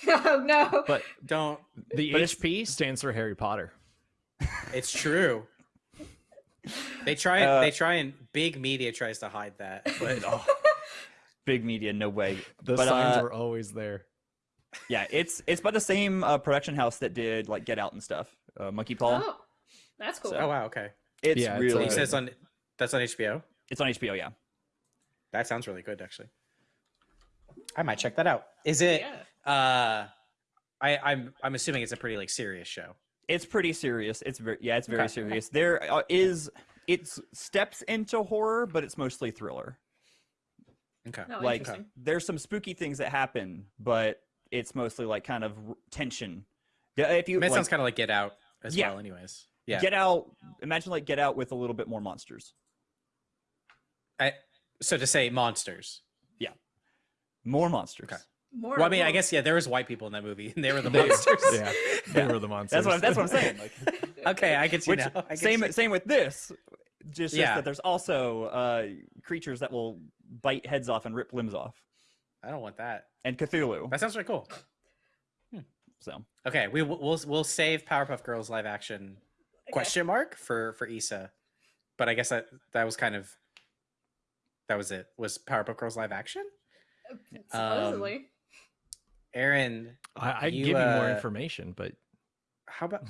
[SPEAKER 2] oh no.
[SPEAKER 4] but
[SPEAKER 1] Don't.
[SPEAKER 4] the
[SPEAKER 3] But
[SPEAKER 4] HP stands for Harry Potter.
[SPEAKER 1] It's true. They try.
[SPEAKER 3] Uh,
[SPEAKER 1] they try and big media tries to hide that, but
[SPEAKER 3] oh, big media, no way.
[SPEAKER 4] The
[SPEAKER 3] But,
[SPEAKER 4] signs
[SPEAKER 3] uh,
[SPEAKER 4] were always there.
[SPEAKER 3] Yeah, it's it's by the same uh, production house that did like Get Out and stuff. Uh, Monkey Paw.
[SPEAKER 2] Oh, that's cool.
[SPEAKER 1] oh wow, okay.
[SPEAKER 3] It's
[SPEAKER 4] Yeah, it's,
[SPEAKER 3] really
[SPEAKER 4] uh,
[SPEAKER 1] it's on. That's on HBO.
[SPEAKER 3] it's on HBO. Yeah.
[SPEAKER 1] That sounds really good, actually. I might check that out. Is it?
[SPEAKER 2] yeah.
[SPEAKER 1] Uh, I I'm I'm assuming it's a pretty like serious show.
[SPEAKER 3] It's pretty serious. It's very yeah, it's very
[SPEAKER 1] Okay, okay.
[SPEAKER 3] serious. There uh, is it's steps into horror, but it's mostly thriller.
[SPEAKER 1] Okay.
[SPEAKER 2] No,
[SPEAKER 3] like there's some spooky things that happen, but it's mostly like kind of tension. Yeah, if you
[SPEAKER 1] I mean, it
[SPEAKER 3] like,
[SPEAKER 1] sounds kind of like Get Out as
[SPEAKER 3] Yeah.
[SPEAKER 1] well. Anyways. Yeah.
[SPEAKER 3] Get Out, imagine like Get Out with a little bit more monsters.
[SPEAKER 1] I, so to say monsters.
[SPEAKER 3] Yeah, more monsters.
[SPEAKER 1] Okay.
[SPEAKER 2] More
[SPEAKER 1] Well, I mean, I guess yeah, there was white people in that movie, and they were the monsters.
[SPEAKER 4] yeah, they
[SPEAKER 3] Yeah.
[SPEAKER 4] were the monsters.
[SPEAKER 3] That's what I'm, that's what I'm saying. Like,
[SPEAKER 1] Okay, I get you
[SPEAKER 3] which
[SPEAKER 1] now. I get
[SPEAKER 3] same
[SPEAKER 1] you.
[SPEAKER 3] same with this. Just, just that there's also uh, creatures that will bite heads off and rip limbs off.
[SPEAKER 1] I don't want that.
[SPEAKER 3] and Cthulhu.
[SPEAKER 1] That sounds really cool.
[SPEAKER 3] So
[SPEAKER 1] Okay, we will we'll, we'll save Powerpuff Girls live action
[SPEAKER 2] Okay.
[SPEAKER 1] question mark for for Issa, but I guess that that was kind of that was it. Was Powerpuff Girls live action?
[SPEAKER 2] Supposedly.
[SPEAKER 1] Aaron,
[SPEAKER 4] I, I
[SPEAKER 1] You,
[SPEAKER 4] give you more
[SPEAKER 1] uh,
[SPEAKER 4] information, but
[SPEAKER 1] how about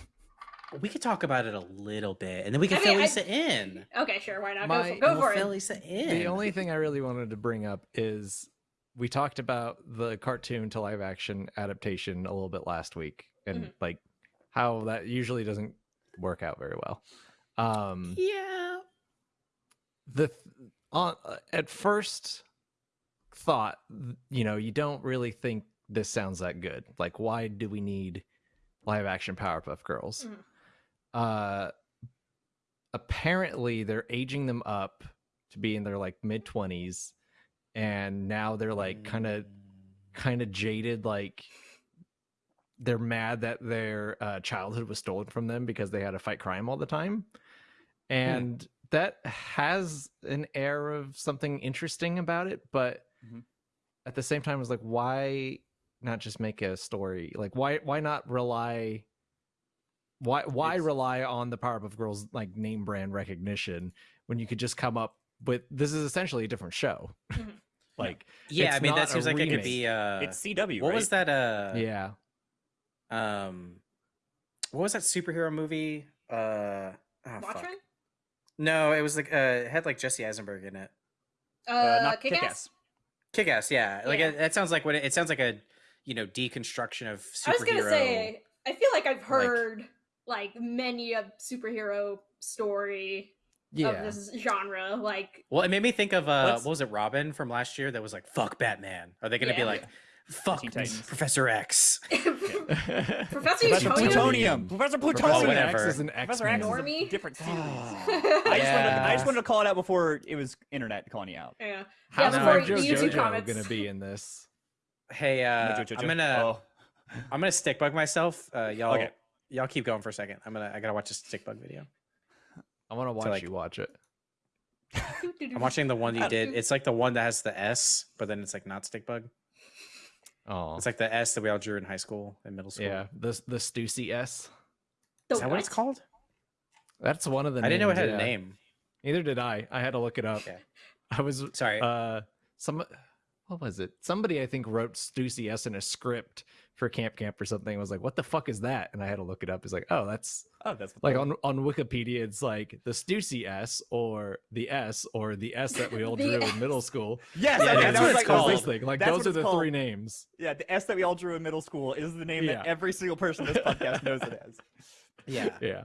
[SPEAKER 1] we could talk about it a little bit, and then we can
[SPEAKER 2] I mean,
[SPEAKER 1] fill
[SPEAKER 2] I-
[SPEAKER 1] in.
[SPEAKER 2] okay, sure. Why not?
[SPEAKER 4] My-
[SPEAKER 2] go for, go
[SPEAKER 1] We'll
[SPEAKER 2] for
[SPEAKER 1] fill
[SPEAKER 2] it.
[SPEAKER 1] Issa in.
[SPEAKER 4] the only thing I really wanted to bring up is we talked about the cartoon to live action adaptation a little bit last week, and
[SPEAKER 2] Mhm.
[SPEAKER 4] like how that usually doesn't work out very well. Um,
[SPEAKER 1] yeah.
[SPEAKER 4] the on uh, at first thought you know you don't really think this sounds that good like why do we need live action powerpuff girls
[SPEAKER 2] Mhm.
[SPEAKER 4] uh apparently they're aging them up to be in their like mid 20s and now they're like kind of kind of jaded like they're mad that their uh, childhood was stolen from them because they had to fight crime all the time. And that has an air of something interesting about it but
[SPEAKER 3] Mhm.
[SPEAKER 4] at the same time it's like why not just make a story? Like why why not rely why why
[SPEAKER 3] It's-
[SPEAKER 4] rely on the Powerpuff Girls like name brand recognition when you could just come up with this is essentially a different show.
[SPEAKER 2] Mhm.
[SPEAKER 4] Like
[SPEAKER 1] Yeah, I mean that seems like it could be. Uh,
[SPEAKER 3] it's CW.
[SPEAKER 1] what
[SPEAKER 3] right?
[SPEAKER 1] was that? Uh,
[SPEAKER 4] yeah
[SPEAKER 1] Um, what was that superhero movie? Uh, oh.
[SPEAKER 2] Watchmen?
[SPEAKER 1] No, it was like uh, it had like Jesse Eisenberg in it.
[SPEAKER 2] Uh,
[SPEAKER 3] Uh, not
[SPEAKER 2] Kick-Ass?
[SPEAKER 3] Kick-Ass.
[SPEAKER 1] Kick Ass, yeah. Like
[SPEAKER 2] Yeah.
[SPEAKER 1] It, that sounds like what it, it sounds like a you know deconstruction of superhero.
[SPEAKER 2] I was gonna say, I feel like I've
[SPEAKER 1] like-
[SPEAKER 2] heard like, many a superhero story
[SPEAKER 4] yeah
[SPEAKER 2] of this genre. Like,
[SPEAKER 1] Well, it made me think of uh, what was it, Robin from last year? That was like, "Fuck Batman." Are they gonna be like, "Fuck Professor X"?
[SPEAKER 2] Professor
[SPEAKER 3] Professor Plutonium. Professor
[SPEAKER 4] Professor
[SPEAKER 3] Plutonium.
[SPEAKER 1] whatever.
[SPEAKER 4] X is an
[SPEAKER 3] Professor
[SPEAKER 4] X-Man.
[SPEAKER 3] X is a different series.
[SPEAKER 1] Ah.
[SPEAKER 3] I, just wanted to, I just wanted to call it out before it was internet calling you out.
[SPEAKER 2] yeah.
[SPEAKER 4] How's
[SPEAKER 2] Yeah,
[SPEAKER 1] before
[SPEAKER 4] Mojo
[SPEAKER 2] YouTube
[SPEAKER 4] Jojo
[SPEAKER 2] comments.
[SPEAKER 4] gonna be in this?
[SPEAKER 1] Hey, uh,
[SPEAKER 3] Mojo Jojo.
[SPEAKER 1] I'm gonna
[SPEAKER 3] Oh,
[SPEAKER 1] I'm gonna stick bug myself. Uh, y'all,
[SPEAKER 3] Okay.
[SPEAKER 1] y'all keep going for a second. I'm gonna I gotta watch this stick bug video.
[SPEAKER 4] I want to watch
[SPEAKER 1] like-
[SPEAKER 4] you watch it.
[SPEAKER 1] I'm watching the one you did. It's like the one that has the S, but then it's like not stick bug.
[SPEAKER 4] Oh,
[SPEAKER 1] It's like the S that we all drew in high school and middle school.
[SPEAKER 4] yeah, the the Stussy S.
[SPEAKER 2] The
[SPEAKER 1] Is that what it's called?
[SPEAKER 4] That's one of the.
[SPEAKER 1] I didn't know it had
[SPEAKER 4] yeah.
[SPEAKER 1] a name.
[SPEAKER 4] Neither did I. I had to look it up.
[SPEAKER 1] Okay.
[SPEAKER 4] I was
[SPEAKER 1] Sorry.
[SPEAKER 4] uh some what was it? Somebody I think wrote Stussy S in a script for Camp Camp or something. I was like, what the fuck is that? And I had to look it up. It's like, oh, that's
[SPEAKER 3] oh, that's
[SPEAKER 4] like on on Wikipedia. It's like the Stussy S or the S or the S that we all drew
[SPEAKER 2] S.
[SPEAKER 4] in middle school.
[SPEAKER 3] Yes,
[SPEAKER 1] Yeah,
[SPEAKER 3] I mean,
[SPEAKER 1] that's
[SPEAKER 3] that
[SPEAKER 1] what it's called.
[SPEAKER 4] This thing. Like
[SPEAKER 3] That's
[SPEAKER 4] those are the
[SPEAKER 3] called.
[SPEAKER 4] three names.
[SPEAKER 3] Yeah, the S that we all drew in middle school is the name
[SPEAKER 4] Yeah.
[SPEAKER 3] that every single person in this podcast knows it as.
[SPEAKER 1] yeah.
[SPEAKER 4] Yeah.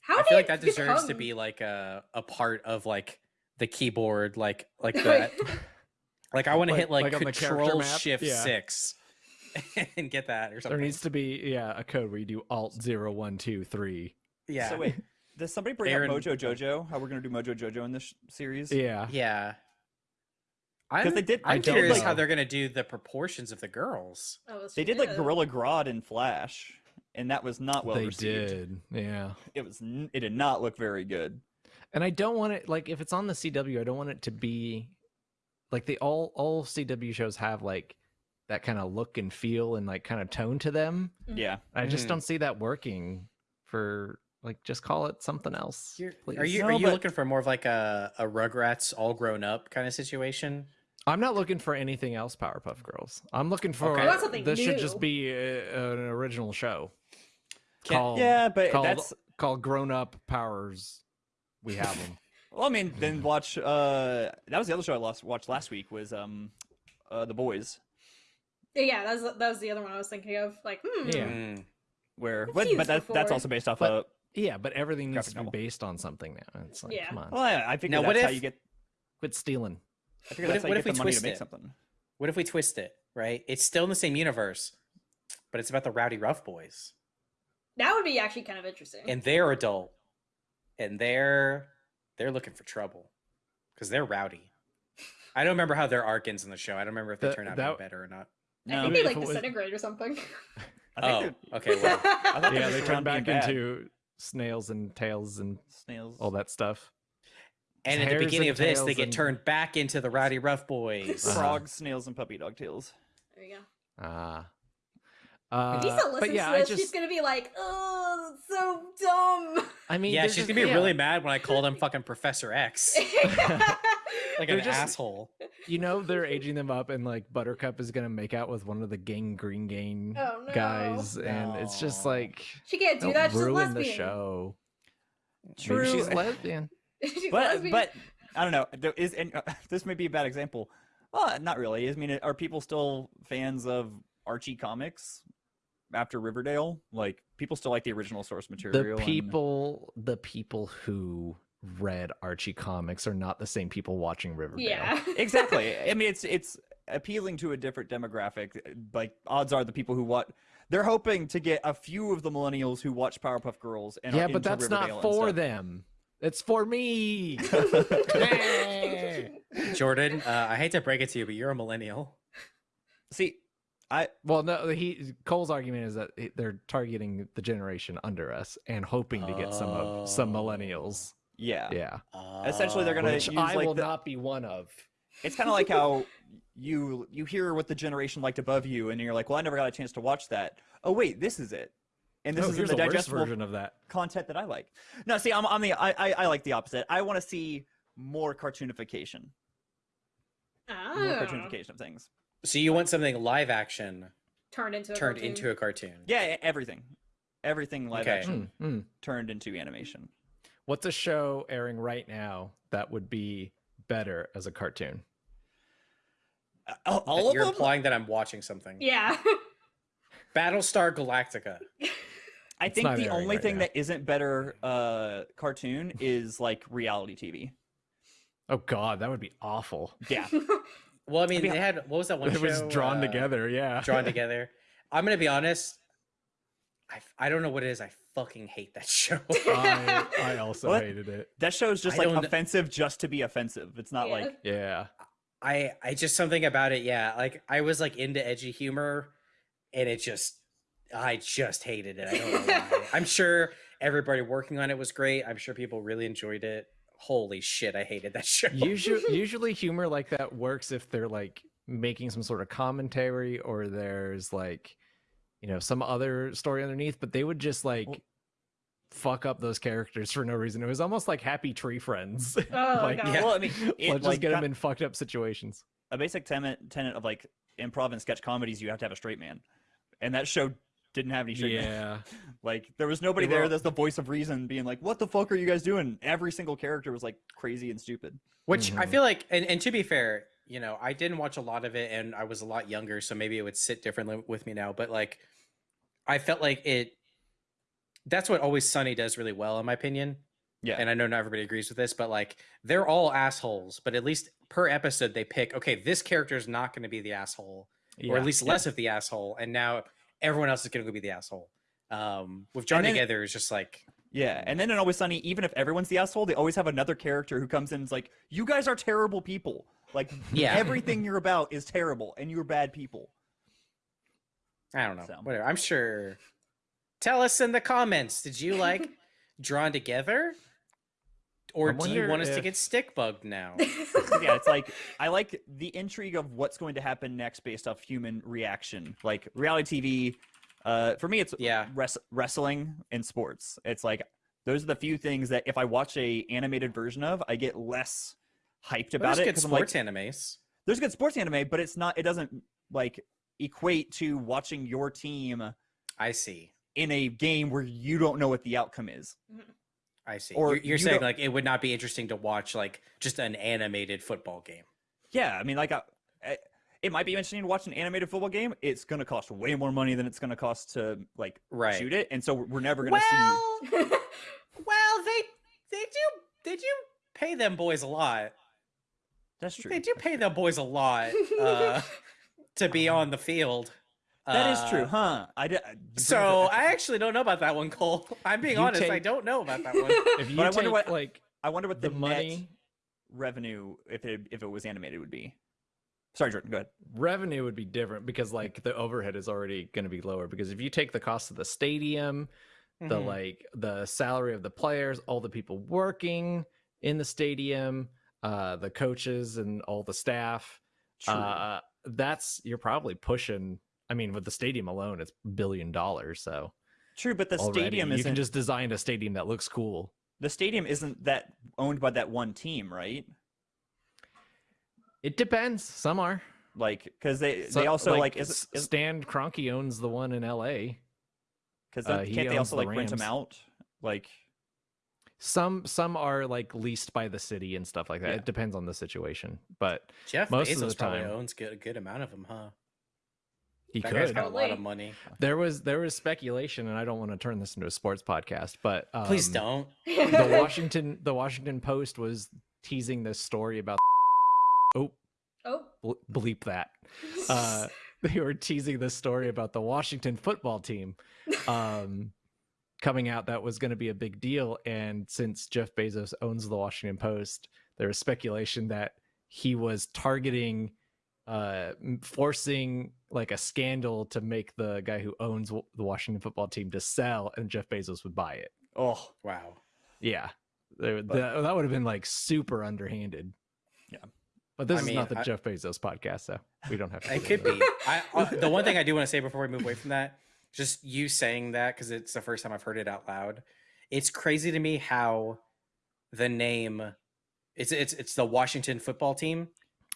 [SPEAKER 2] How
[SPEAKER 1] I
[SPEAKER 2] did
[SPEAKER 1] feel like
[SPEAKER 2] it
[SPEAKER 1] that deserves to be like a a part of like the keyboard, like like that. like I want to
[SPEAKER 4] Like-
[SPEAKER 1] hit like,
[SPEAKER 4] like on the character
[SPEAKER 1] Control? Shift
[SPEAKER 4] Yeah.
[SPEAKER 1] Six and get that or something.
[SPEAKER 4] There needs to be yeah a code where you do Alt zero one two three.
[SPEAKER 1] yeah.
[SPEAKER 3] So wait, does somebody bring
[SPEAKER 1] Aaron-
[SPEAKER 3] up Mojo Jojo? How we're gonna do Mojo Jojo in this sh- series?
[SPEAKER 4] Yeah.
[SPEAKER 1] Yeah.
[SPEAKER 3] 'Cause
[SPEAKER 1] I'm,
[SPEAKER 3] they did-
[SPEAKER 1] I'm
[SPEAKER 4] I don't
[SPEAKER 1] curious how they're gonna do the proportions of the girls.
[SPEAKER 2] Oh,
[SPEAKER 3] They did like. Gorilla Grodd in Flash, and that was not well
[SPEAKER 4] they
[SPEAKER 3] received.
[SPEAKER 4] did. Yeah.
[SPEAKER 3] It was. It did not look very good.
[SPEAKER 4] And I don't want it like if it's on the CW, I don't want it to be like the all all CW shows have like that kind of look and feel and like kind of tone to them.
[SPEAKER 2] Mhm.
[SPEAKER 3] Yeah.
[SPEAKER 4] I just
[SPEAKER 1] Mhm.
[SPEAKER 4] don't see that working for like just call it something else.
[SPEAKER 1] You're,
[SPEAKER 4] please.
[SPEAKER 1] are you
[SPEAKER 3] No,
[SPEAKER 1] are you
[SPEAKER 3] but-
[SPEAKER 1] looking for more of like a a Rugrats all grown up kind of situation?
[SPEAKER 4] I'm not looking for anything else Powerpuff Girls. I'm looking for
[SPEAKER 1] Okay.
[SPEAKER 2] You want something
[SPEAKER 4] this should just
[SPEAKER 2] new.
[SPEAKER 4] be a, an original show.
[SPEAKER 1] Can-
[SPEAKER 4] Called,
[SPEAKER 3] Yeah, but
[SPEAKER 4] called,
[SPEAKER 3] that's.
[SPEAKER 4] called Grown Up Powers. We have them.
[SPEAKER 3] Well, I mean, then watch. Uh, that was the other show I lost, watched last week. Was um, uh, the boys.
[SPEAKER 2] Yeah, that was that was the other one I was thinking of. Like, hmm.
[SPEAKER 4] Yeah.
[SPEAKER 1] Mm.
[SPEAKER 3] Where,
[SPEAKER 2] I've
[SPEAKER 3] but,
[SPEAKER 2] used
[SPEAKER 3] but that, that's
[SPEAKER 2] before.
[SPEAKER 3] also based off
[SPEAKER 4] But-
[SPEAKER 3] of.
[SPEAKER 4] yeah, but everything needs
[SPEAKER 3] Graphic
[SPEAKER 4] to be
[SPEAKER 3] novel.
[SPEAKER 4] based on something now. It's like,
[SPEAKER 2] Yeah.
[SPEAKER 4] come on,
[SPEAKER 3] Well, I, I figure
[SPEAKER 1] Now,
[SPEAKER 3] that's
[SPEAKER 1] what
[SPEAKER 3] how
[SPEAKER 1] if-
[SPEAKER 3] you get.
[SPEAKER 4] quit stealing.
[SPEAKER 3] I figure
[SPEAKER 1] what
[SPEAKER 3] that's
[SPEAKER 1] if-
[SPEAKER 3] how
[SPEAKER 1] what if
[SPEAKER 3] get
[SPEAKER 1] we
[SPEAKER 3] the money to
[SPEAKER 1] twist
[SPEAKER 3] make
[SPEAKER 1] it?
[SPEAKER 3] something.
[SPEAKER 1] What if we twist it? Right, it's still in the same universe, but it's about the Rowdyruff Boys,
[SPEAKER 2] That would be actually kind of interesting.
[SPEAKER 1] and they're adult, and they're they're looking for trouble because they're rowdy. I don't remember how their arc ends in the show. I don't remember if they
[SPEAKER 4] That-
[SPEAKER 1] turn out
[SPEAKER 4] that-
[SPEAKER 1] better or not.
[SPEAKER 2] I think they like
[SPEAKER 4] if it was-
[SPEAKER 2] disintegrate or something.
[SPEAKER 3] I
[SPEAKER 1] Oh,
[SPEAKER 3] think
[SPEAKER 1] okay. Well,
[SPEAKER 3] I thought
[SPEAKER 4] Yeah, they turn back into snails and tails and
[SPEAKER 3] snails.
[SPEAKER 4] all that stuff.
[SPEAKER 1] And at the beginning of this, they get
[SPEAKER 4] and-
[SPEAKER 1] turned back into the Rowdyruff Boys.
[SPEAKER 4] Uh-huh.
[SPEAKER 3] Frogs, snails, and puppy dog tails.
[SPEAKER 2] There you go.
[SPEAKER 4] Ah. Uh,
[SPEAKER 2] If Lisa
[SPEAKER 4] but
[SPEAKER 2] listens
[SPEAKER 4] yeah,
[SPEAKER 2] to
[SPEAKER 4] I
[SPEAKER 2] this,
[SPEAKER 4] just,
[SPEAKER 2] she's gonna be like, "Oh, so dumb."
[SPEAKER 4] I mean,
[SPEAKER 1] yeah, she's
[SPEAKER 4] just-
[SPEAKER 1] gonna be
[SPEAKER 4] yeah.
[SPEAKER 1] really mad when I call them fucking Professor X, like
[SPEAKER 4] They're
[SPEAKER 1] an
[SPEAKER 4] just-
[SPEAKER 1] asshole.
[SPEAKER 4] You know, they're aging them up, and like Buttercup is gonna make out with one of the Gang Green Gang
[SPEAKER 2] Oh, no.
[SPEAKER 4] guys, and it's just like
[SPEAKER 2] she can't do
[SPEAKER 4] don't
[SPEAKER 2] that. She's a
[SPEAKER 4] ruin the
[SPEAKER 2] lesbian.
[SPEAKER 4] show.
[SPEAKER 3] True.
[SPEAKER 4] Maybe she's lesbian.
[SPEAKER 2] She's
[SPEAKER 3] but
[SPEAKER 2] lesbian.
[SPEAKER 3] but I don't know. There is and uh, this may be a bad example. Well, not really. I mean, are people still fans of Archie comics after Riverdale? Like, people still like the original source material.
[SPEAKER 4] The
[SPEAKER 3] and-
[SPEAKER 4] people, the people who read Archie comics are not the same people watching Riverdale.
[SPEAKER 2] yeah,
[SPEAKER 3] exactly. I mean, it's it's appealing to a different demographic. Like, odds are the people who watch. They're hoping to get a few of the millennials who watch Powerpuff Girls and are
[SPEAKER 4] yeah, but
[SPEAKER 3] into
[SPEAKER 4] that's
[SPEAKER 3] Riverdale
[SPEAKER 4] not for them. It's for me.
[SPEAKER 1] Jordan, uh, I hate to break it to you, but you're a millennial.
[SPEAKER 3] See, I
[SPEAKER 4] well, no, he Cole's argument is that they're targeting the generation under us and hoping to get some of some
[SPEAKER 1] Oh.
[SPEAKER 4] millennials.
[SPEAKER 3] Yeah.
[SPEAKER 4] Yeah, Uh,
[SPEAKER 3] Essentially, they're gonna use,
[SPEAKER 4] I
[SPEAKER 3] like,
[SPEAKER 4] will
[SPEAKER 3] the-
[SPEAKER 4] not be one of.
[SPEAKER 3] It's kind of like how you you hear what the generation liked above you, and you're like, well, I never got a chance to watch that. Oh wait, this is it, and this
[SPEAKER 4] oh,
[SPEAKER 3] is
[SPEAKER 4] here's
[SPEAKER 3] the
[SPEAKER 4] a worse
[SPEAKER 3] digestible
[SPEAKER 4] version of that.
[SPEAKER 3] content that I like. No, see, I'm, I'm the I, I I like the opposite. I want to see more cartoonification, more
[SPEAKER 2] oh,
[SPEAKER 3] cartoonification of things.
[SPEAKER 1] So you want something live action
[SPEAKER 2] turned into a
[SPEAKER 1] turned
[SPEAKER 2] cartoon.
[SPEAKER 1] into a cartoon?
[SPEAKER 3] Yeah, everything, everything live
[SPEAKER 1] Okay.
[SPEAKER 3] action
[SPEAKER 4] Mm, mm.
[SPEAKER 3] turned into animation.
[SPEAKER 4] What's a show airing right now that would be better as a cartoon?
[SPEAKER 3] Uh, all- all of
[SPEAKER 1] You're
[SPEAKER 3] them.
[SPEAKER 1] implying that I'm watching something.
[SPEAKER 2] Yeah.
[SPEAKER 1] Battlestar Galactica.
[SPEAKER 3] I think the only
[SPEAKER 4] right
[SPEAKER 3] thing
[SPEAKER 4] now.
[SPEAKER 3] that isn't better uh cartoon is like reality TV.
[SPEAKER 4] Oh God, that would be awful.
[SPEAKER 3] Yeah.
[SPEAKER 1] Well, I mean,
[SPEAKER 3] mean,
[SPEAKER 1] they had what was that one
[SPEAKER 4] it was drawn
[SPEAKER 1] uh,
[SPEAKER 4] together. Yeah,
[SPEAKER 1] Drawn together. I'm gonna be honest. I, I don't know what it is. I fucking hate that show.
[SPEAKER 4] I, I also
[SPEAKER 3] What?
[SPEAKER 4] hated it.
[SPEAKER 3] That show's just
[SPEAKER 1] I
[SPEAKER 3] like
[SPEAKER 1] don't-
[SPEAKER 3] offensive just to be offensive. It's not
[SPEAKER 2] Yeah.
[SPEAKER 3] like
[SPEAKER 4] Yeah,
[SPEAKER 1] I I just something about it. Yeah, like I was like into edgy humor, and it just I just hated it. I don't know why. I'm sure everybody working on it was great. I'm sure people really enjoyed it. Holy shit, I hated that show.
[SPEAKER 4] usually usually humor like that works if they're like making some sort of commentary or there's like you know some other story underneath but they would just like
[SPEAKER 3] Well-
[SPEAKER 4] fuck up those characters for no reason it was almost like happy tree friends
[SPEAKER 2] Oh,
[SPEAKER 4] like
[SPEAKER 2] God.
[SPEAKER 1] Yeah.
[SPEAKER 3] well, I mean, it,
[SPEAKER 4] let's
[SPEAKER 3] like,
[SPEAKER 4] just get them in fucked up situations
[SPEAKER 3] a basic tenet tenet of like improv and sketch comedies. You have to have a straight man, and that show didn't have any straight men.
[SPEAKER 4] yeah
[SPEAKER 3] Like there was nobody
[SPEAKER 4] They were
[SPEAKER 3] there
[SPEAKER 4] all-
[SPEAKER 3] that's the voice of reason, being like, "What the fuck are you guys doing?" Every single character was like crazy and stupid.
[SPEAKER 1] Which I
[SPEAKER 4] Mhm.
[SPEAKER 1] feel like, and, and to be fair, you know, I didn't watch a lot of it, and I was a lot younger, so maybe it would sit differently with me now. But like, I felt like it. That's what Always Sunny does really well, in my opinion.
[SPEAKER 3] Yeah.
[SPEAKER 1] And I know not everybody agrees with this, but like, they're all assholes. But at least per episode, they pick, okay, this character is not going to be the asshole, or at least less of the asshole, and now everyone else is going to be the asshole. Um, with
[SPEAKER 3] then-
[SPEAKER 1] Together is just like,
[SPEAKER 3] Yeah, and then in Always Sunny, even if everyone's the asshole, they always have another character who comes in and is like, "You guys are terrible people. Like,
[SPEAKER 1] Yeah.
[SPEAKER 3] everything you're about is terrible, and you're bad people."
[SPEAKER 1] I don't know.
[SPEAKER 3] So.
[SPEAKER 1] Whatever. I'm sure. Tell us in the comments. Did you like Drawn Together? Or do you
[SPEAKER 4] wonder
[SPEAKER 1] want us to get stick bugged now?
[SPEAKER 3] yeah, it's like I like the intrigue of what's going to happen next based off human reaction. Like reality TV, uh, for me, it's
[SPEAKER 1] Yeah.
[SPEAKER 3] res- wrestling and sports. It's like those are the few things that if I watch a animated version of, I get less hyped
[SPEAKER 1] But
[SPEAKER 3] about
[SPEAKER 1] There's
[SPEAKER 3] it.
[SPEAKER 1] good
[SPEAKER 3] 'cause I'm like,
[SPEAKER 1] sports animes.
[SPEAKER 3] there's good sports anime, but it's not. It doesn't like equate to watching your team
[SPEAKER 1] I see.
[SPEAKER 3] in a game where you don't know what the outcome is.
[SPEAKER 1] I see.
[SPEAKER 3] Or
[SPEAKER 1] you're you're
[SPEAKER 3] you
[SPEAKER 1] saying
[SPEAKER 3] don't-
[SPEAKER 1] like it would not be interesting to watch like just an animated football game.
[SPEAKER 3] Yeah, I mean, like, I, I- it might be interesting to watch an animated football game. It's going to cost way more money than it's going to cost to like
[SPEAKER 1] Right.
[SPEAKER 3] shoot it, and so we're never going to see.
[SPEAKER 1] Well, well, they they do they do pay them boys a lot.
[SPEAKER 3] That's true.
[SPEAKER 1] They do pay them boys a lot uh, to be on the field.
[SPEAKER 3] That is
[SPEAKER 1] Uh,
[SPEAKER 3] true, huh? I did.
[SPEAKER 1] So I actually don't know about that one, Cole. I'm being
[SPEAKER 4] You
[SPEAKER 1] honest. I don't know about that one.
[SPEAKER 4] if you
[SPEAKER 3] But I wonder what-
[SPEAKER 4] like
[SPEAKER 3] I wonder what the,
[SPEAKER 4] the
[SPEAKER 3] net
[SPEAKER 4] money
[SPEAKER 3] revenue if it if it was animated would be. Sorry, Jordan. Go ahead.
[SPEAKER 4] revenue would be different because like the overhead is already going to be lower because if you take the cost of the stadium the
[SPEAKER 1] Mhm.
[SPEAKER 4] like the salary of the players all the people working in the stadium, uh, the coaches and all the staff.
[SPEAKER 5] True.
[SPEAKER 4] Uh, that's you're probably pushing. I mean, with the stadium alone, it's billion dollars. So
[SPEAKER 5] True, but the
[SPEAKER 4] already,
[SPEAKER 5] stadium
[SPEAKER 4] you can just design a stadium that looks cool.
[SPEAKER 5] the stadium isn't that owned by that one team, right?
[SPEAKER 4] It depends. Some are.
[SPEAKER 5] Like because they
[SPEAKER 4] So,
[SPEAKER 5] they also like,
[SPEAKER 4] S-
[SPEAKER 5] is, is
[SPEAKER 4] Stan Kroenke owns the one in L.A.
[SPEAKER 5] because
[SPEAKER 4] uh,
[SPEAKER 5] can't they also
[SPEAKER 4] the
[SPEAKER 5] like rent them out? Like
[SPEAKER 4] Some some are like leased by the city and stuff like that.
[SPEAKER 5] Yeah.
[SPEAKER 4] It depends on the situation, but
[SPEAKER 1] Jeff
[SPEAKER 4] Most
[SPEAKER 1] Bezos
[SPEAKER 4] of the
[SPEAKER 1] probably
[SPEAKER 4] time.
[SPEAKER 1] owns good, a good amount of them, huh?
[SPEAKER 4] he
[SPEAKER 1] that guy's
[SPEAKER 4] could.
[SPEAKER 1] got a lot of money.
[SPEAKER 4] There was there was speculation, and I don't want to turn this into a sports podcast, but um,
[SPEAKER 1] Please don't.
[SPEAKER 4] the Washington the Washington Post was teasing this story about. Oh,
[SPEAKER 2] oh.
[SPEAKER 4] bleep that. Uh, they were teasing this story about the Washington football team um, coming out that was going to be a big deal. And since Jeff Bezos owns the Washington Post, there was speculation that he was targeting, uh, forcing like a scandal to make the guy who owns the Washington football team to sell, and Jeff Bezos would buy it.
[SPEAKER 5] oh
[SPEAKER 1] Wow.
[SPEAKER 4] Yeah,
[SPEAKER 5] But-
[SPEAKER 4] that, that would have been like super underhanded.
[SPEAKER 5] Yeah.
[SPEAKER 4] But this
[SPEAKER 1] I
[SPEAKER 4] is
[SPEAKER 1] mean,
[SPEAKER 4] not the
[SPEAKER 1] I-
[SPEAKER 4] Jeff Bezos podcast, so we don't have to.
[SPEAKER 1] It could be. I, uh, the one thing I do want to say before we move away from that, just you saying that because it's the first time I've heard it out loud. It's crazy to me how the name it's it's it's the Washington football team,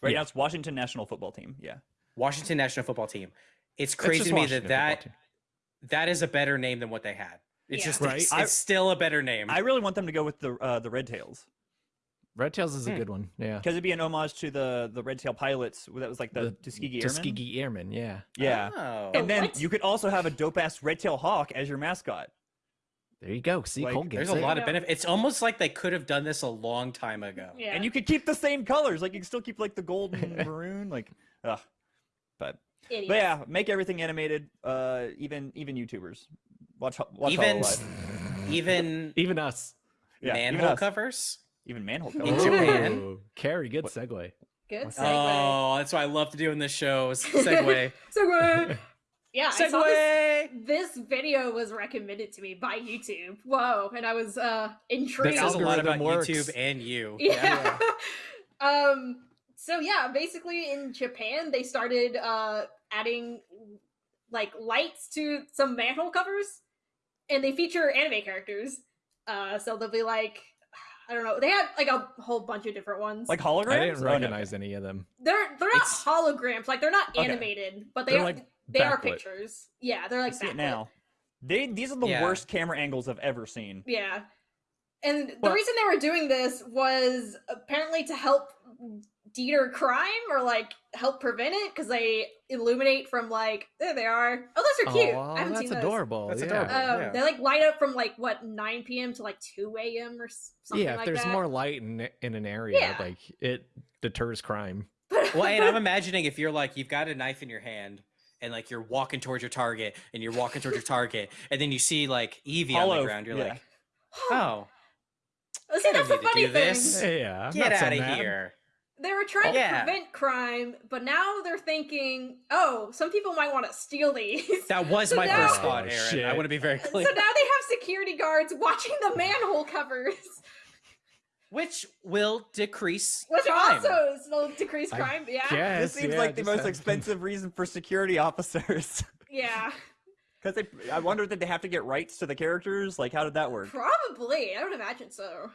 [SPEAKER 5] right
[SPEAKER 4] Yeah.
[SPEAKER 5] now it's Washington national football team. Yeah,
[SPEAKER 1] Washington National Football Team. It's
[SPEAKER 4] It's
[SPEAKER 1] crazy
[SPEAKER 4] just
[SPEAKER 1] to me
[SPEAKER 4] Washington
[SPEAKER 1] that that that is a better name than what they had. It's
[SPEAKER 2] Yeah.
[SPEAKER 1] just
[SPEAKER 4] Right.
[SPEAKER 1] it's,
[SPEAKER 5] I-
[SPEAKER 1] still a better name.
[SPEAKER 5] I really want them to go with the uh, the Red Tails
[SPEAKER 4] Red Tails is a
[SPEAKER 1] Hmm.
[SPEAKER 4] good one. Yeah.
[SPEAKER 5] because it'd be an homage to the the Red Tail pilots. That was like the, Tuskegee Airmen.
[SPEAKER 4] Tuskegee Airmen, yeah.
[SPEAKER 5] Yeah,
[SPEAKER 1] Oh.
[SPEAKER 5] and then
[SPEAKER 2] what?
[SPEAKER 5] you could also have a dope ass Red Tail Hawk as your mascot.
[SPEAKER 4] There you go. See,
[SPEAKER 5] Like,
[SPEAKER 4] Cole gets
[SPEAKER 1] There's a lot of
[SPEAKER 2] Yeah.
[SPEAKER 1] benefit. It's almost like they could have done this a long time ago.
[SPEAKER 2] Yeah.
[SPEAKER 5] And you could keep the same colors. Like you can still keep like the gold and maroon. Like, ugh. But
[SPEAKER 2] Idiots.
[SPEAKER 5] but yeah, make everything animated. Uh, even even YouTubers watch watch
[SPEAKER 1] Even
[SPEAKER 5] Hololive.
[SPEAKER 1] even
[SPEAKER 4] Even us.
[SPEAKER 5] Yeah, even
[SPEAKER 1] manhole
[SPEAKER 5] us.
[SPEAKER 1] covers.
[SPEAKER 5] Even manhole
[SPEAKER 1] In
[SPEAKER 5] covers.
[SPEAKER 1] Japan.
[SPEAKER 4] Ooh, Kerry, good segue.
[SPEAKER 2] Good segue.
[SPEAKER 1] Oh, that's what I love to do in this show. is Segue.
[SPEAKER 2] Segue. Yeah, I saw this,
[SPEAKER 1] Segue.
[SPEAKER 2] this video was recommended to me by YouTube. Whoa, and I was uh intrigued.
[SPEAKER 1] That says a lot about
[SPEAKER 4] algorithm works.
[SPEAKER 1] YouTube and you.
[SPEAKER 2] yeah. um so yeah, basically in Japan they started uh adding like lights to some manhole covers and they feature anime characters. Uh so they'll be like I don't know. They had like a whole bunch of different ones.
[SPEAKER 5] Like holograms.
[SPEAKER 4] I didn't recognize any of them.
[SPEAKER 2] they're they're not
[SPEAKER 1] It's-
[SPEAKER 2] holograms. Like they're not
[SPEAKER 5] Okay.
[SPEAKER 2] animated, but they
[SPEAKER 4] They're
[SPEAKER 2] are
[SPEAKER 4] like
[SPEAKER 2] they are pictures. Yeah, they're like
[SPEAKER 5] see it now. They these are the
[SPEAKER 1] Yeah.
[SPEAKER 5] worst camera angles I've ever seen.
[SPEAKER 2] Yeah. And the reason they were doing this was apparently to help deter crime or like help prevent it because they illuminate from like there they are. Oh, those are cute.
[SPEAKER 4] Aw,
[SPEAKER 2] I haven't
[SPEAKER 4] that's
[SPEAKER 2] seen those.
[SPEAKER 4] adorable.
[SPEAKER 1] That's
[SPEAKER 4] yeah.
[SPEAKER 1] adorable.
[SPEAKER 2] Um,
[SPEAKER 1] Yeah.
[SPEAKER 2] They like light up from like what 9 p.m. to like 2 a.m. or s- something
[SPEAKER 4] yeah, if
[SPEAKER 2] like
[SPEAKER 4] there's
[SPEAKER 2] that.
[SPEAKER 4] more light in in an area,
[SPEAKER 2] Yeah.
[SPEAKER 4] like it deters crime.
[SPEAKER 1] Well, and I'm imagining if you're like you've got a knife in your hand and like you're walking towards your target and you're walking towards your target and then you see like Evie on the ground, you're
[SPEAKER 5] yeah.
[SPEAKER 1] like, oh,
[SPEAKER 2] See,
[SPEAKER 1] I
[SPEAKER 2] that's
[SPEAKER 1] don't
[SPEAKER 2] the
[SPEAKER 1] need
[SPEAKER 2] funny thing.
[SPEAKER 1] this.
[SPEAKER 4] Yeah, I'm
[SPEAKER 1] get out of
[SPEAKER 4] mad.
[SPEAKER 1] here.
[SPEAKER 2] They were trying
[SPEAKER 1] Yeah.
[SPEAKER 2] to prevent crime, but now they're thinking, oh, some people might want to steal these.
[SPEAKER 1] That was
[SPEAKER 2] So
[SPEAKER 1] my
[SPEAKER 2] now-
[SPEAKER 1] first thought, Aaron. I want to be very clear.
[SPEAKER 2] so now they have security guards watching the manhole covers.
[SPEAKER 1] Which will decrease
[SPEAKER 2] Which
[SPEAKER 1] crime.
[SPEAKER 2] also will decrease
[SPEAKER 4] I
[SPEAKER 2] crime. Yeah.
[SPEAKER 4] Guess,
[SPEAKER 5] this seems
[SPEAKER 4] yeah,
[SPEAKER 5] like the most
[SPEAKER 4] have-
[SPEAKER 5] expensive reason for security officers.
[SPEAKER 2] Yeah.
[SPEAKER 5] Because they, I wonder did they have to get rights to the characters? Like, how did that work?
[SPEAKER 2] Probably. I would imagine so.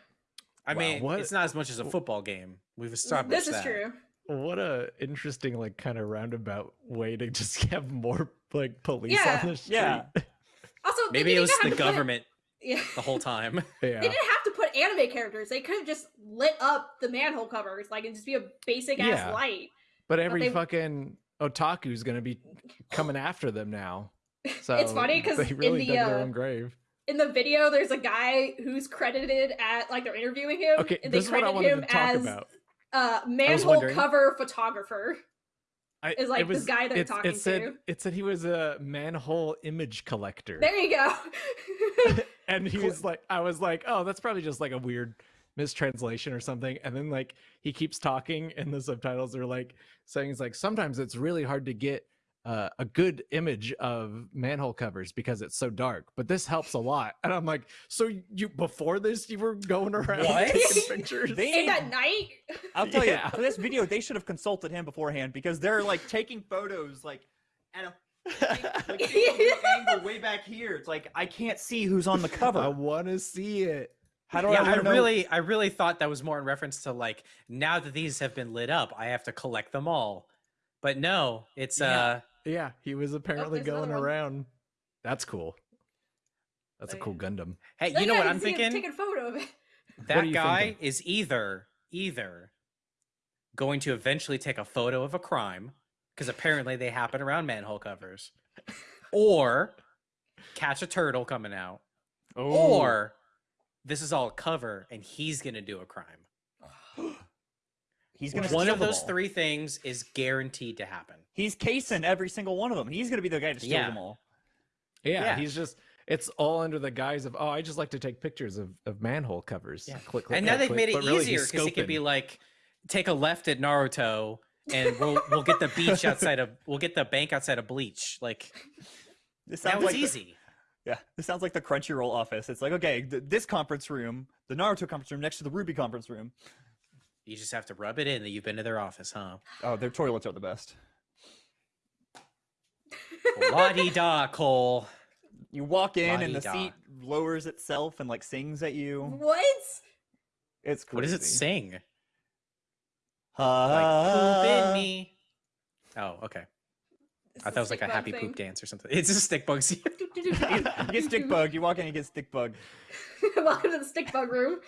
[SPEAKER 1] I
[SPEAKER 4] Wow,
[SPEAKER 1] mean,
[SPEAKER 4] what-
[SPEAKER 1] it's not as much as a football game. We've established
[SPEAKER 2] This is
[SPEAKER 1] that.
[SPEAKER 2] true.
[SPEAKER 4] What a interesting, like, kind of roundabout way to just have more like police
[SPEAKER 2] Yeah.
[SPEAKER 4] on the street.
[SPEAKER 5] Yeah.
[SPEAKER 2] Also,
[SPEAKER 1] Maybe it was the
[SPEAKER 2] to put-
[SPEAKER 1] government
[SPEAKER 2] yeah.
[SPEAKER 1] the whole time.
[SPEAKER 4] yeah.
[SPEAKER 2] They didn't have to put anime characters. They could have just lit up the manhole covers, like, and just be a basic ass
[SPEAKER 4] Yeah.
[SPEAKER 2] light.
[SPEAKER 4] But every
[SPEAKER 2] they-
[SPEAKER 4] fucking otaku's gonna be coming after them now. So
[SPEAKER 2] It's funny because
[SPEAKER 4] they
[SPEAKER 2] in
[SPEAKER 4] really
[SPEAKER 2] the,
[SPEAKER 4] dug their
[SPEAKER 2] uh,
[SPEAKER 4] own grave.
[SPEAKER 2] In the video, there's a guy who's credited at, like, they're interviewing him.
[SPEAKER 4] Okay,
[SPEAKER 2] and they
[SPEAKER 4] this is what I
[SPEAKER 2] credit him
[SPEAKER 4] to talk
[SPEAKER 2] as
[SPEAKER 4] about.
[SPEAKER 2] uh, manhole cover photographer.
[SPEAKER 4] I,
[SPEAKER 2] is, like,
[SPEAKER 4] was,
[SPEAKER 2] guy they're
[SPEAKER 4] it,
[SPEAKER 2] talking
[SPEAKER 4] it said,
[SPEAKER 2] to.
[SPEAKER 4] It said he was a manhole image collector.
[SPEAKER 2] There you go.
[SPEAKER 4] and he was like i was like oh that's probably just like a weird mistranslation or something and then like he keeps talking and the subtitles are like saying it's like sometimes it's really hard to get uh, a good image of manhole covers because it's so dark, but this helps a lot. And I'm like, so you before this you were going around
[SPEAKER 1] What?
[SPEAKER 4] taking pictures?
[SPEAKER 5] They-
[SPEAKER 2] And at night,
[SPEAKER 5] I'll tell
[SPEAKER 4] Yeah.
[SPEAKER 5] you, for this video, they should have consulted him beforehand because they're like taking photos like at a like, taking angle way back here. It's like I can't see who's on the cover.
[SPEAKER 4] I want to see it.
[SPEAKER 5] How do
[SPEAKER 1] yeah,
[SPEAKER 5] I,
[SPEAKER 1] I
[SPEAKER 5] even know-
[SPEAKER 1] really, I really thought that was more in reference to like now that these have been lit up, I have to collect them all. But no, it's
[SPEAKER 5] Yeah.
[SPEAKER 1] uh,
[SPEAKER 4] Yeah, he was oh, apparently
[SPEAKER 2] there's another
[SPEAKER 4] going around. That's cool. That's a
[SPEAKER 2] Oh,
[SPEAKER 4] cool
[SPEAKER 2] yeah.
[SPEAKER 4] Gundam.
[SPEAKER 1] hey,
[SPEAKER 2] Oh,
[SPEAKER 1] you know
[SPEAKER 2] yeah,
[SPEAKER 1] what I'm
[SPEAKER 2] see him
[SPEAKER 1] thinking?
[SPEAKER 2] Take a photo of it.
[SPEAKER 1] That guy
[SPEAKER 4] thinking?
[SPEAKER 1] is either either going to eventually take a photo of a crime because apparently they happen around manhole covers, or catch a turtle coming out,
[SPEAKER 5] Oh.
[SPEAKER 1] or this is all cover and he's gonna do a crime.
[SPEAKER 5] he's gonna
[SPEAKER 1] One of those three things is guaranteed to happen.
[SPEAKER 5] He's casing every single one of them. He's gonna be the guy to steal
[SPEAKER 1] Yeah.
[SPEAKER 5] them all.
[SPEAKER 4] Yeah,
[SPEAKER 1] Yeah.
[SPEAKER 4] he's just it's all under the guise of oh, I just like to take pictures of, of manhole covers.
[SPEAKER 1] Yeah.
[SPEAKER 4] Click, click,
[SPEAKER 1] and now
[SPEAKER 4] click,
[SPEAKER 1] they've
[SPEAKER 4] click,
[SPEAKER 1] made it
[SPEAKER 4] really
[SPEAKER 1] easier because he could be like take a left at Naruto and we'll we'll get the beach outside of we'll get the bank outside of Bleach. Like
[SPEAKER 5] This
[SPEAKER 1] that
[SPEAKER 5] sounds
[SPEAKER 1] was
[SPEAKER 5] like the-
[SPEAKER 1] easy.
[SPEAKER 5] yeah, this sounds like the Crunchyroll office. It's like okay, th- this conference room, the Naruto conference room, next to the Ruby conference room.
[SPEAKER 1] You just have to rub it in that you've been to their office, huh?
[SPEAKER 5] Oh, their toilets are the best.
[SPEAKER 1] La di da, Cole.
[SPEAKER 5] You walk in and the
[SPEAKER 1] La-di-da.
[SPEAKER 5] seat lowers itself and like sings at you.
[SPEAKER 2] What?
[SPEAKER 5] It's crazy.
[SPEAKER 1] What does it sing? Like
[SPEAKER 5] Uh,
[SPEAKER 1] poop in me. Oh, okay.
[SPEAKER 2] It's
[SPEAKER 1] I
[SPEAKER 2] a
[SPEAKER 1] thought it was like a
[SPEAKER 2] stick
[SPEAKER 1] happy
[SPEAKER 2] bug
[SPEAKER 1] poop
[SPEAKER 2] thing.
[SPEAKER 1] dance or something. It's a stick bug. scene.
[SPEAKER 5] you get stick bug. You walk in, you get stick bug.
[SPEAKER 2] Welcome to the stick bug room.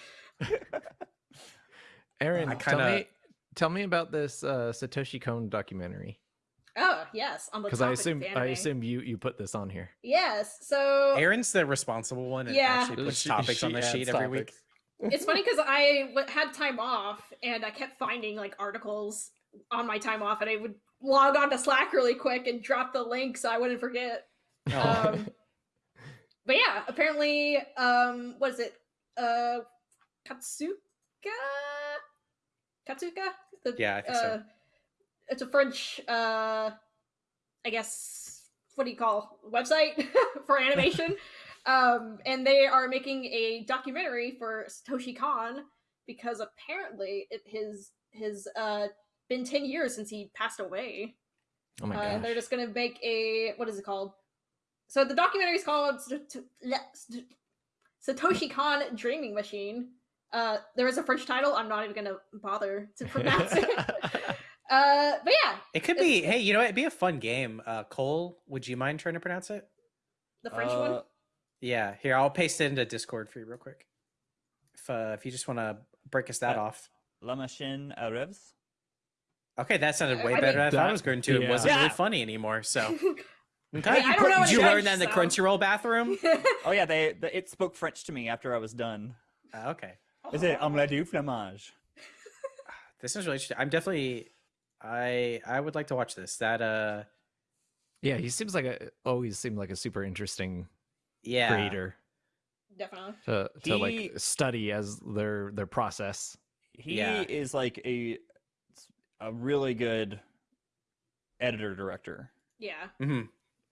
[SPEAKER 4] Aaron,
[SPEAKER 1] I
[SPEAKER 4] tell
[SPEAKER 1] kinda-
[SPEAKER 4] me tell me about this uh, Satoshi Kon documentary
[SPEAKER 2] Oh yes, on the
[SPEAKER 4] because I assume
[SPEAKER 2] of
[SPEAKER 4] I assume you you put this on here.
[SPEAKER 2] yes. So
[SPEAKER 1] Aaron's the responsible one and
[SPEAKER 2] Yeah.
[SPEAKER 1] actually puts
[SPEAKER 4] She-
[SPEAKER 1] topics on the
[SPEAKER 4] adds
[SPEAKER 1] sheet every week.
[SPEAKER 2] it's funny because I w- had time off and I kept finding like articles on my time off, and I would log on to Slack really quick and drop the link so I wouldn't forget.
[SPEAKER 1] Oh.
[SPEAKER 2] Um, but yeah, apparently, um, what is it? Uh, Catsuka? Catsuka? The,
[SPEAKER 1] Yeah, I think so.
[SPEAKER 2] uh, It's a French, uh, I guess, what do you call website for animation? um, and they are making a documentary for Satoshi Kon because apparently it his his uh been 10 years since he passed away
[SPEAKER 4] Oh my
[SPEAKER 2] uh,
[SPEAKER 4] gosh.
[SPEAKER 2] and they're just gonna make a what is it called? So the documentary is called St- St- Le- Satoshi Kon Dreaming Machine. Uh, there is a French title. I'm not even gonna bother to pronounce it. Uh, but yeah,
[SPEAKER 1] It could be. Hey, you know, what? it'd be a fun game. Uh, Cole, would you mind trying to pronounce it?
[SPEAKER 2] the French one.
[SPEAKER 5] Uh,
[SPEAKER 1] Yeah, here I'll paste it into Discord for you real quick. If uh, if you just want to break us that
[SPEAKER 5] Uh,
[SPEAKER 1] off.
[SPEAKER 5] La machine à rêves.
[SPEAKER 1] Okay, that sounded way
[SPEAKER 2] I
[SPEAKER 1] better
[SPEAKER 2] mean-
[SPEAKER 1] than I
[SPEAKER 4] That-
[SPEAKER 1] was going to. It wasn't really funny anymore. So, okay,
[SPEAKER 2] I
[SPEAKER 1] you,
[SPEAKER 2] don't
[SPEAKER 1] put- did you learn that in the
[SPEAKER 2] sound.
[SPEAKER 1] Crunchyroll bathroom?
[SPEAKER 5] Oh yeah, they, the, it spoke French to me after I was done.
[SPEAKER 1] Uh, okay,
[SPEAKER 5] Is it omelette du fromage?
[SPEAKER 1] this is really interesting. I'm definitely, I I would like to watch this. That uh,
[SPEAKER 4] yeah, he seems like a always seemed like a super interesting
[SPEAKER 1] yeah,
[SPEAKER 4] creator
[SPEAKER 2] Definitely.
[SPEAKER 4] to to
[SPEAKER 5] He-
[SPEAKER 4] like study as their their process.
[SPEAKER 5] He
[SPEAKER 1] Yeah.
[SPEAKER 5] is like a a really good editor director.
[SPEAKER 2] Yeah.
[SPEAKER 1] hmm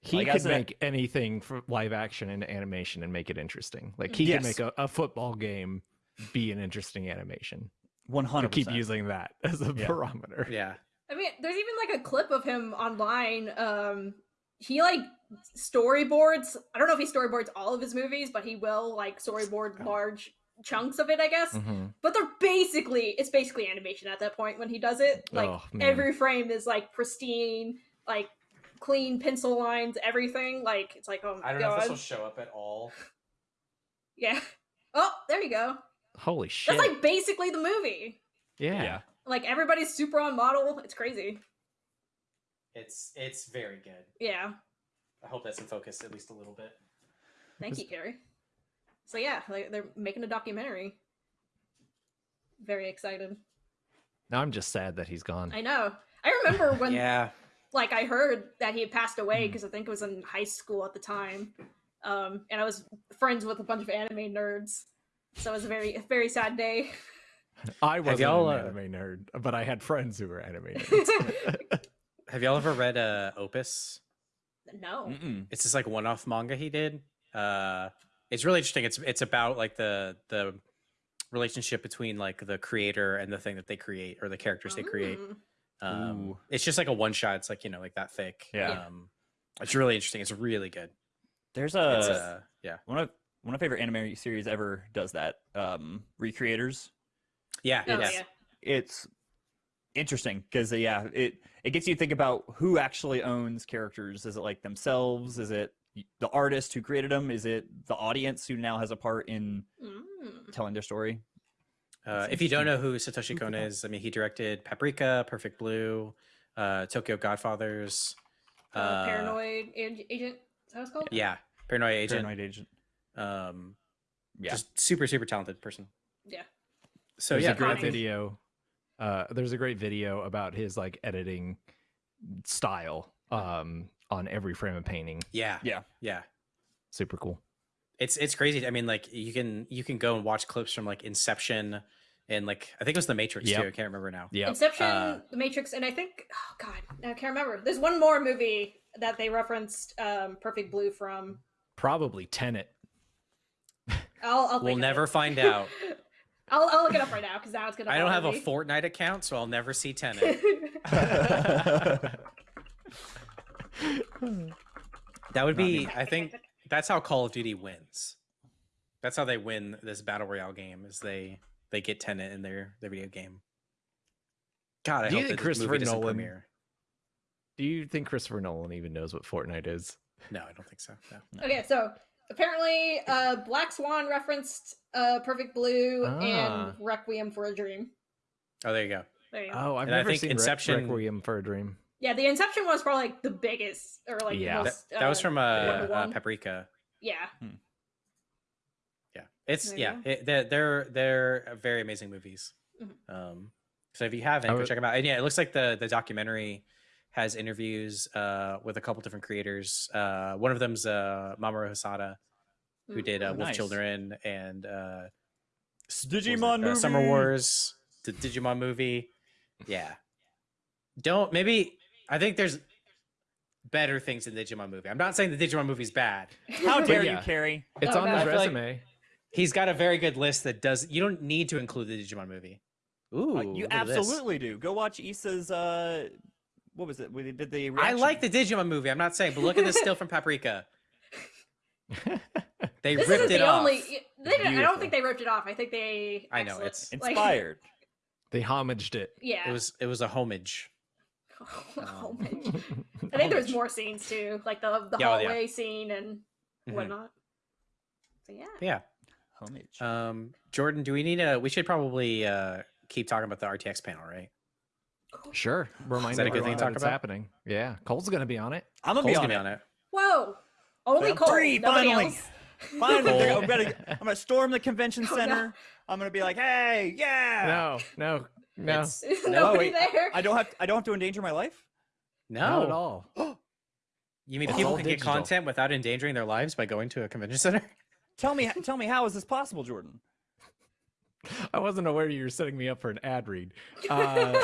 [SPEAKER 4] He
[SPEAKER 5] Like,
[SPEAKER 4] could
[SPEAKER 5] as a-
[SPEAKER 4] make anything for live action into animation and make it interesting. Like he
[SPEAKER 5] Yes.
[SPEAKER 4] could make a, a football game be an interesting animation.
[SPEAKER 5] Hundred.
[SPEAKER 4] keep using that as a
[SPEAKER 5] Yeah.
[SPEAKER 4] barometer.
[SPEAKER 1] Yeah,
[SPEAKER 2] I mean, there's even like a clip of him online. Um, he like storyboards. I don't know if he storyboards all of his movies, but he will like storyboard
[SPEAKER 1] Oh.
[SPEAKER 2] large chunks of it, I guess.
[SPEAKER 4] Mhm.
[SPEAKER 2] But they're basically it's basically animation at that point when he does it. Like
[SPEAKER 4] Oh,
[SPEAKER 2] every frame is like pristine, like clean pencil lines, everything. Like it's like oh my
[SPEAKER 1] I don't know if this will show up at all.
[SPEAKER 2] yeah. Oh, there you go.
[SPEAKER 4] Holy shit!
[SPEAKER 2] That's like basically the movie.
[SPEAKER 4] yeah.
[SPEAKER 5] Yeah.
[SPEAKER 2] Like everybody's super on model. It's crazy.
[SPEAKER 1] It's it's very good.
[SPEAKER 2] Yeah.
[SPEAKER 1] I hope that's in focus at least a little bit.
[SPEAKER 2] Thank you, Kerry. So yeah, like they're making a documentary. Very excited.
[SPEAKER 4] Now I'm just sad that he's gone.
[SPEAKER 2] I know. I remember when
[SPEAKER 1] yeah,
[SPEAKER 2] like I heard that he had passed away because I think it was in high school at the time. Um, and I was friends with a bunch of anime nerds. So it was a very very sad day.
[SPEAKER 4] I wasn't
[SPEAKER 1] y'all,
[SPEAKER 4] an
[SPEAKER 1] uh,
[SPEAKER 4] anime nerd, but I had friends who were anime nerds.
[SPEAKER 1] have y'all ever read uh Opus?
[SPEAKER 2] No.
[SPEAKER 5] Mm-mm.
[SPEAKER 1] It's this like one-off manga he did. Uh, it's really interesting. It's it's about like the the relationship between like the creator and the thing that they create or the characters they create.
[SPEAKER 2] Mm.
[SPEAKER 1] Um, it's just like a one shot. It's like you know like that thick.
[SPEAKER 5] Yeah.
[SPEAKER 1] Um, it's really interesting. It's really good.
[SPEAKER 5] There's
[SPEAKER 1] It's
[SPEAKER 5] a
[SPEAKER 1] uh, yeah
[SPEAKER 5] one of one of my favorite anime series ever does that. Um, Re:Creators.
[SPEAKER 1] yeah
[SPEAKER 2] Oh,
[SPEAKER 1] yeah.
[SPEAKER 2] yeah.
[SPEAKER 5] It's interesting because yeah, it it gets you to think about who actually owns characters. Is it like themselves? Is it the artist who created them? Is it the audience who now has a part in
[SPEAKER 2] Mm.
[SPEAKER 5] telling their story?
[SPEAKER 1] Uh, if you don't know who Satoshi
[SPEAKER 5] Food
[SPEAKER 1] Kon is, I mean, he directed Paprika, Perfect Blue, uh, Tokyo Godfathers.
[SPEAKER 2] Uh,
[SPEAKER 1] uh,
[SPEAKER 2] paranoid agent. Is that what it's called?
[SPEAKER 1] Yeah, Paranoia Agent.
[SPEAKER 5] Paranoid Agent.
[SPEAKER 1] Um,
[SPEAKER 5] Yeah.
[SPEAKER 1] just super super talented person.
[SPEAKER 2] Yeah.
[SPEAKER 1] So
[SPEAKER 4] there's
[SPEAKER 1] yeah,
[SPEAKER 4] a great video. Uh, there's a great video about his like editing style um, on every frame of painting.
[SPEAKER 1] yeah,
[SPEAKER 5] Yeah.
[SPEAKER 1] yeah.
[SPEAKER 4] Super cool.
[SPEAKER 1] It's it's crazy. I mean, like you can you can go and watch clips from like Inception and like I think it was The Matrix
[SPEAKER 4] Yep.
[SPEAKER 1] too. I can't remember now.
[SPEAKER 4] Yeah.
[SPEAKER 2] Inception,
[SPEAKER 1] Uh,
[SPEAKER 2] The Matrix, and I think oh god, I can't remember. There's one more movie that they referenced um, Perfect Blue from.
[SPEAKER 4] Probably Tenet.
[SPEAKER 2] I'll, I'll
[SPEAKER 1] We'll never
[SPEAKER 2] it.
[SPEAKER 1] find out.
[SPEAKER 2] I'll, I'll look it up right now because now it's gonna.
[SPEAKER 1] I don't have
[SPEAKER 2] bother
[SPEAKER 1] a. Fortnite account, so I'll never see Tenet. That would
[SPEAKER 5] Not
[SPEAKER 1] be.
[SPEAKER 5] me.
[SPEAKER 1] I think that's how Call of Duty wins. That's how they win this battle royale game. Is they they get Tenet in their their video game. God, I
[SPEAKER 4] Do you think
[SPEAKER 1] that this movie
[SPEAKER 4] Christopher Nolan-
[SPEAKER 1] premiere.
[SPEAKER 4] Do you think Christopher Nolan even knows what Fortnite is?
[SPEAKER 1] No, I don't think so. No.
[SPEAKER 2] Okay, so apparently, uh, Black Swan referenced uh, Perfect Blue
[SPEAKER 4] Ah.
[SPEAKER 2] and Requiem for a Dream.
[SPEAKER 1] Oh, there you go.
[SPEAKER 2] There you go.
[SPEAKER 4] Oh, I've
[SPEAKER 1] And I
[SPEAKER 4] never
[SPEAKER 1] think
[SPEAKER 4] seen Re-
[SPEAKER 1] Inception-
[SPEAKER 4] Requiem for a Dream.
[SPEAKER 2] Yeah, the Inception was probably like the biggest, or like
[SPEAKER 4] Yeah.
[SPEAKER 2] the
[SPEAKER 1] That,
[SPEAKER 2] most,
[SPEAKER 1] that was
[SPEAKER 2] uh,
[SPEAKER 1] from uh, uh. Paprika.
[SPEAKER 2] Yeah,
[SPEAKER 1] Yeah, it's
[SPEAKER 2] There
[SPEAKER 1] yeah. It, they're they're they're very amazing movies.
[SPEAKER 2] Mhm.
[SPEAKER 1] Um, so if you haven't,
[SPEAKER 4] I
[SPEAKER 1] go
[SPEAKER 4] would-
[SPEAKER 1] check them out. And yeah, it looks like the the documentary has interviews uh, with a couple different creators. Uh, one of them's uh, Mamoru Hosoda, who did uh,
[SPEAKER 5] Oh,
[SPEAKER 1] Wolf
[SPEAKER 5] nice.
[SPEAKER 1] Children and uh, s- what it?
[SPEAKER 5] Digimon
[SPEAKER 1] Uh, Summer. Wars, the Digimon movie. Yeah, don't maybe. I think there's better things in the Digimon movie. I'm not saying the Digimon movie's bad.
[SPEAKER 5] How dare
[SPEAKER 4] yeah.
[SPEAKER 5] you, Kerry?
[SPEAKER 4] It's
[SPEAKER 2] Oh,
[SPEAKER 4] on
[SPEAKER 2] no.
[SPEAKER 4] his
[SPEAKER 1] I feel like-
[SPEAKER 4] resume.
[SPEAKER 1] He's got a very good list that does. You don't need to include the Digimon movie. Ooh,
[SPEAKER 5] Uh, you
[SPEAKER 1] look at this.
[SPEAKER 5] absolutely do. Go watch Issa's. Uh, what was it? We did the.
[SPEAKER 1] I like the Digimon movie. I'm not saying, but look at this still from Paprika. They
[SPEAKER 2] this
[SPEAKER 1] ripped it
[SPEAKER 2] the
[SPEAKER 1] off.
[SPEAKER 2] only. They didn't, I don't think they ripped it off. I think they.
[SPEAKER 1] I know, it's
[SPEAKER 2] like-
[SPEAKER 5] inspired.
[SPEAKER 4] they homaged it.
[SPEAKER 2] yeah.
[SPEAKER 1] It was it was a homage.
[SPEAKER 2] Homage. I think there was more scenes too, like the the
[SPEAKER 1] Yeah, oh, yeah.
[SPEAKER 2] hallway scene and
[SPEAKER 1] Mhm.
[SPEAKER 2] whatnot. So yeah.
[SPEAKER 1] Yeah.
[SPEAKER 5] Homage.
[SPEAKER 1] Um, Jordan, do we need a? We should probably uh, keep talking about the RTX panel, right?
[SPEAKER 4] Sure. Remind
[SPEAKER 1] that a good
[SPEAKER 4] everyone
[SPEAKER 1] thing to talk about?
[SPEAKER 4] happening. Yeah. Cole's going to be on it.
[SPEAKER 5] I'm gonna be on
[SPEAKER 1] gonna
[SPEAKER 5] it.
[SPEAKER 1] be on it.
[SPEAKER 2] Whoa! Only
[SPEAKER 5] I'm
[SPEAKER 2] Cole.
[SPEAKER 5] free,
[SPEAKER 2] nobody
[SPEAKER 5] finally.
[SPEAKER 2] else.
[SPEAKER 5] Finally,
[SPEAKER 1] Cole.
[SPEAKER 5] I'm gonna, I'm gonna storm the convention
[SPEAKER 2] Oh, no.
[SPEAKER 5] center. I'm gonna be like, hey, yeah.
[SPEAKER 4] No, no, no.
[SPEAKER 1] It's-
[SPEAKER 2] There's
[SPEAKER 1] No,
[SPEAKER 2] nobody
[SPEAKER 5] wait,
[SPEAKER 2] there.
[SPEAKER 5] I don't have. I don't have to endanger my life.
[SPEAKER 1] No,
[SPEAKER 4] Not at all.
[SPEAKER 1] You mean
[SPEAKER 4] It's
[SPEAKER 1] people can
[SPEAKER 4] digital.
[SPEAKER 1] get content without endangering their lives by going to a convention center?
[SPEAKER 5] Tell me. Tell me how is this possible, Jordan?
[SPEAKER 4] I wasn't aware you were setting me up for an ad read. Uh,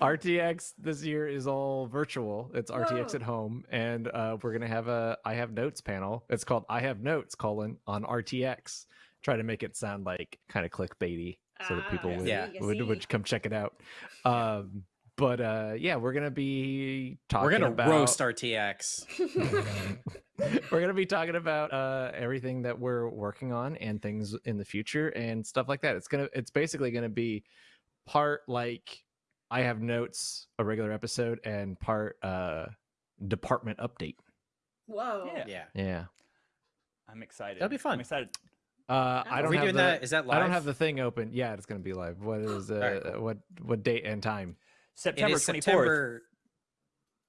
[SPEAKER 4] RTX this year is all virtual. It's RTX
[SPEAKER 2] Whoa.
[SPEAKER 4] at home, and uh, we're gonna have a I have notes panel. It's called I have notes colon on RTX. Try to make it sound like kind of clickbaity, so that people
[SPEAKER 2] Ah,
[SPEAKER 4] would,
[SPEAKER 1] Yeah.
[SPEAKER 4] Would would come check it out. Um, but uh, yeah, we're gonna be talking.
[SPEAKER 1] We're gonna
[SPEAKER 4] about,
[SPEAKER 1] roast RTX.
[SPEAKER 4] we're gonna be talking about uh, everything that we're working on and things in the future and stuff like that. It's gonna it's basically gonna be part like I have notes, a regular episode, and part uh department update.
[SPEAKER 2] Whoa.
[SPEAKER 5] Yeah.
[SPEAKER 1] Yeah.
[SPEAKER 4] Yeah.
[SPEAKER 5] I'm excited.
[SPEAKER 1] That'll be fun.
[SPEAKER 5] I'm excited.
[SPEAKER 4] Uh, I
[SPEAKER 2] Are
[SPEAKER 4] don't
[SPEAKER 1] Are we
[SPEAKER 4] have
[SPEAKER 1] doing
[SPEAKER 4] the,
[SPEAKER 1] that? Is that live?
[SPEAKER 4] I don't have the thing open. Yeah, it's gonna be live. What is uh,
[SPEAKER 1] Alright, cool.
[SPEAKER 4] what what date and time?
[SPEAKER 5] September 24th.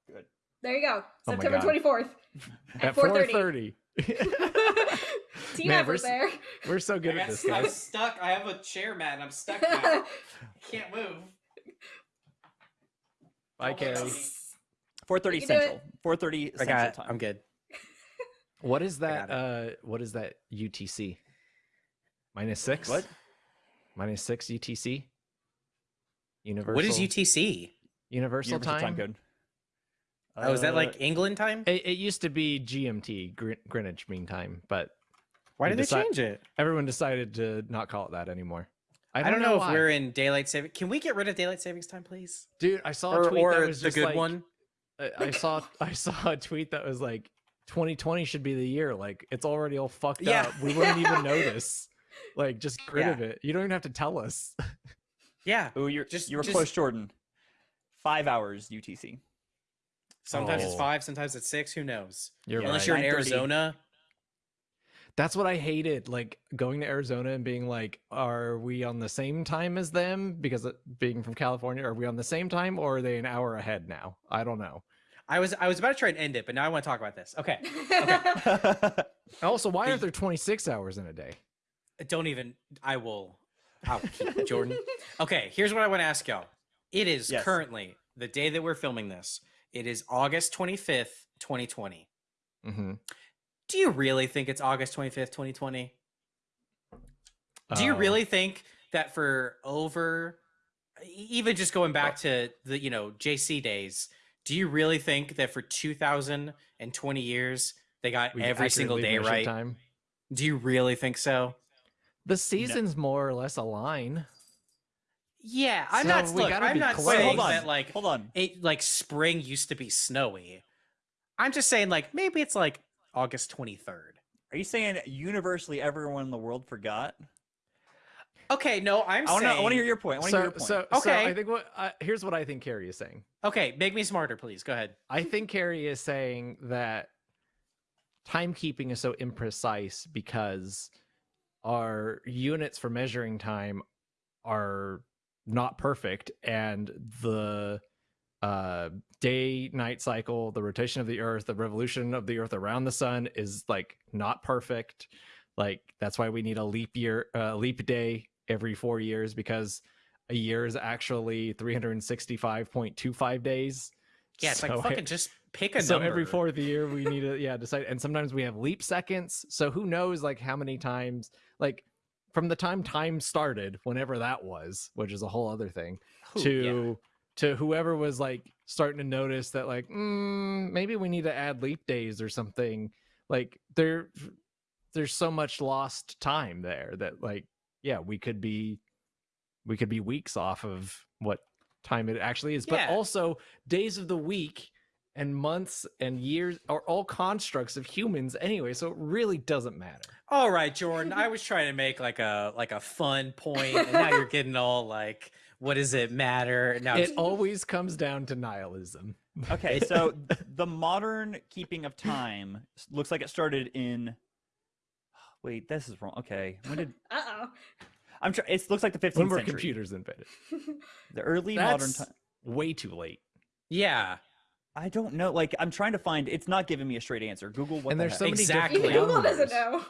[SPEAKER 1] Good.
[SPEAKER 2] There you go.
[SPEAKER 4] Oh
[SPEAKER 2] September
[SPEAKER 4] God.
[SPEAKER 2] twenty fourth.
[SPEAKER 4] At four thirty.
[SPEAKER 2] Team
[SPEAKER 4] Man,
[SPEAKER 2] effort
[SPEAKER 4] we're
[SPEAKER 2] there.
[SPEAKER 4] We're so good at this, guys.
[SPEAKER 1] I'm stuck. I have a chair mat and I'm stuck now. Can't move.
[SPEAKER 4] Bye, Kerry.
[SPEAKER 5] 4:30
[SPEAKER 2] You can do
[SPEAKER 5] Central. 4:30 Central
[SPEAKER 1] got.
[SPEAKER 5] time.
[SPEAKER 1] I'm good.
[SPEAKER 4] What is that? Uh, what is that UTC? Minus six.
[SPEAKER 5] What?
[SPEAKER 4] Minus six UTC. Universal.
[SPEAKER 1] What is UTC?
[SPEAKER 4] Universal,
[SPEAKER 3] Universal
[SPEAKER 4] time.
[SPEAKER 3] code.
[SPEAKER 1] Oh, is that
[SPEAKER 3] Uh,
[SPEAKER 1] like England time?
[SPEAKER 4] It, it used to be GMT, Gr- Greenwich Mean Time, but
[SPEAKER 1] Why did they
[SPEAKER 4] decide-
[SPEAKER 1] change it?
[SPEAKER 4] everyone decided to not call it that anymore. I
[SPEAKER 1] I
[SPEAKER 4] don't,
[SPEAKER 1] don't, know, if
[SPEAKER 4] why.
[SPEAKER 1] we're in daylight saving. Can we get rid of daylight savings time, please?
[SPEAKER 4] Dude, I saw a tweet
[SPEAKER 1] or
[SPEAKER 4] that was
[SPEAKER 1] the
[SPEAKER 4] just
[SPEAKER 1] good
[SPEAKER 4] like,
[SPEAKER 1] one?
[SPEAKER 4] I, I saw I saw a tweet that was like 2020 should be the year. Like it's already all fucked
[SPEAKER 1] Yeah.
[SPEAKER 4] up. We wouldn't even notice. Like just get rid
[SPEAKER 1] Yeah.
[SPEAKER 4] of it. You don't even have to tell us.
[SPEAKER 1] Yeah.
[SPEAKER 3] Oh, you're
[SPEAKER 1] Just-
[SPEAKER 3] just you were
[SPEAKER 1] just-
[SPEAKER 3] close, Jordan. Five hours UTC.
[SPEAKER 1] Sometimes it's
[SPEAKER 4] Oh.
[SPEAKER 1] five, sometimes it's six. Who knows?
[SPEAKER 4] You're
[SPEAKER 1] Unless
[SPEAKER 4] right.
[SPEAKER 1] you're in
[SPEAKER 3] 9:30.
[SPEAKER 1] Arizona.
[SPEAKER 4] That's what I hated. Like going to Arizona and being like, are we on the same time as them? Because uh, being from California, are we on the same time or are they an hour ahead now? I don't know.
[SPEAKER 1] I was I was about to try and end it, but now I want to talk about this. Okay.
[SPEAKER 4] Also, why aren't there 26 hours in a day?
[SPEAKER 1] Don't even. I will. I'll keep Jordan. Okay. Here's what I want to ask y'all. It is
[SPEAKER 3] Yes.
[SPEAKER 1] currently the day that we're filming this. It is August 25th, 2020.
[SPEAKER 4] Mm-hmm.
[SPEAKER 1] Do you really think it's August 25th, 2020? Do you uh, really think that for over even just going back to the, you know, JC days, do you really think that for 2020 years they got every single day right?
[SPEAKER 4] Time.
[SPEAKER 1] Do you really think so?
[SPEAKER 4] The seasons more or less align.
[SPEAKER 1] Yeah, I'm
[SPEAKER 4] So
[SPEAKER 1] not
[SPEAKER 4] we
[SPEAKER 1] look,
[SPEAKER 4] gotta
[SPEAKER 1] I'm
[SPEAKER 4] be
[SPEAKER 1] not
[SPEAKER 4] close.
[SPEAKER 1] Saying
[SPEAKER 3] hold on.
[SPEAKER 1] that like
[SPEAKER 3] hold on.
[SPEAKER 1] it like spring used to be snowy. I'm just saying like maybe it's like August 23rd.
[SPEAKER 3] Are you saying universally everyone in the world forgot?
[SPEAKER 1] Okay, no, I'm
[SPEAKER 3] I want to.
[SPEAKER 1] saying
[SPEAKER 3] I want to hear your point. I want to
[SPEAKER 4] So,
[SPEAKER 3] hear your point.
[SPEAKER 4] so, so
[SPEAKER 1] Okay.
[SPEAKER 4] I think what uh, here's what I think Kerry is saying.
[SPEAKER 1] Okay, make me smarter, please. Go ahead.
[SPEAKER 4] I think Kerry is saying that timekeeping is so imprecise because our units for measuring time are not perfect and the uh day night cycle the rotation of the earth the revolution of the earth around the sun is like not perfect. Like that's why we need a leap year uh, leap day every 4 years because a year is actually 365.25 days.
[SPEAKER 1] Yeah, it's
[SPEAKER 4] So
[SPEAKER 1] like
[SPEAKER 4] I-
[SPEAKER 1] fucking just pick a
[SPEAKER 4] so
[SPEAKER 1] number.
[SPEAKER 4] every fourth year we need to yeah decide and sometimes we have leap seconds. So who knows like how many times like from the time time started whenever that was which is a whole other thing
[SPEAKER 1] Who-
[SPEAKER 4] to to whoever was like starting to notice that like mm, maybe we need to add leap days or something. Like there there's so much lost time there that like yeah we could be we could be weeks off of what time it actually is. But also days of the week and months and years are all constructs of humans anyway so it really doesn't matter.
[SPEAKER 1] All right, Jordan. I was trying to make like a like a fun point, and now you're getting all like, "What does it matter?" Now,
[SPEAKER 4] it always comes down to nihilism
[SPEAKER 3] Okay, so the modern keeping of time looks like it started in. Wait, this is wrong. Okay, when did
[SPEAKER 2] Uh oh.
[SPEAKER 3] I'm trying? It looks like the 15th
[SPEAKER 4] when were
[SPEAKER 3] century.
[SPEAKER 4] computers invented
[SPEAKER 3] The early modern time.
[SPEAKER 4] way too late
[SPEAKER 1] yeah,
[SPEAKER 3] I don't know. Like I'm trying to find. It's not giving me a straight answer. Google what
[SPEAKER 4] and
[SPEAKER 3] the
[SPEAKER 4] there's
[SPEAKER 3] heck?
[SPEAKER 4] so many
[SPEAKER 1] Exactly.
[SPEAKER 4] different
[SPEAKER 2] Even Google doesn't know.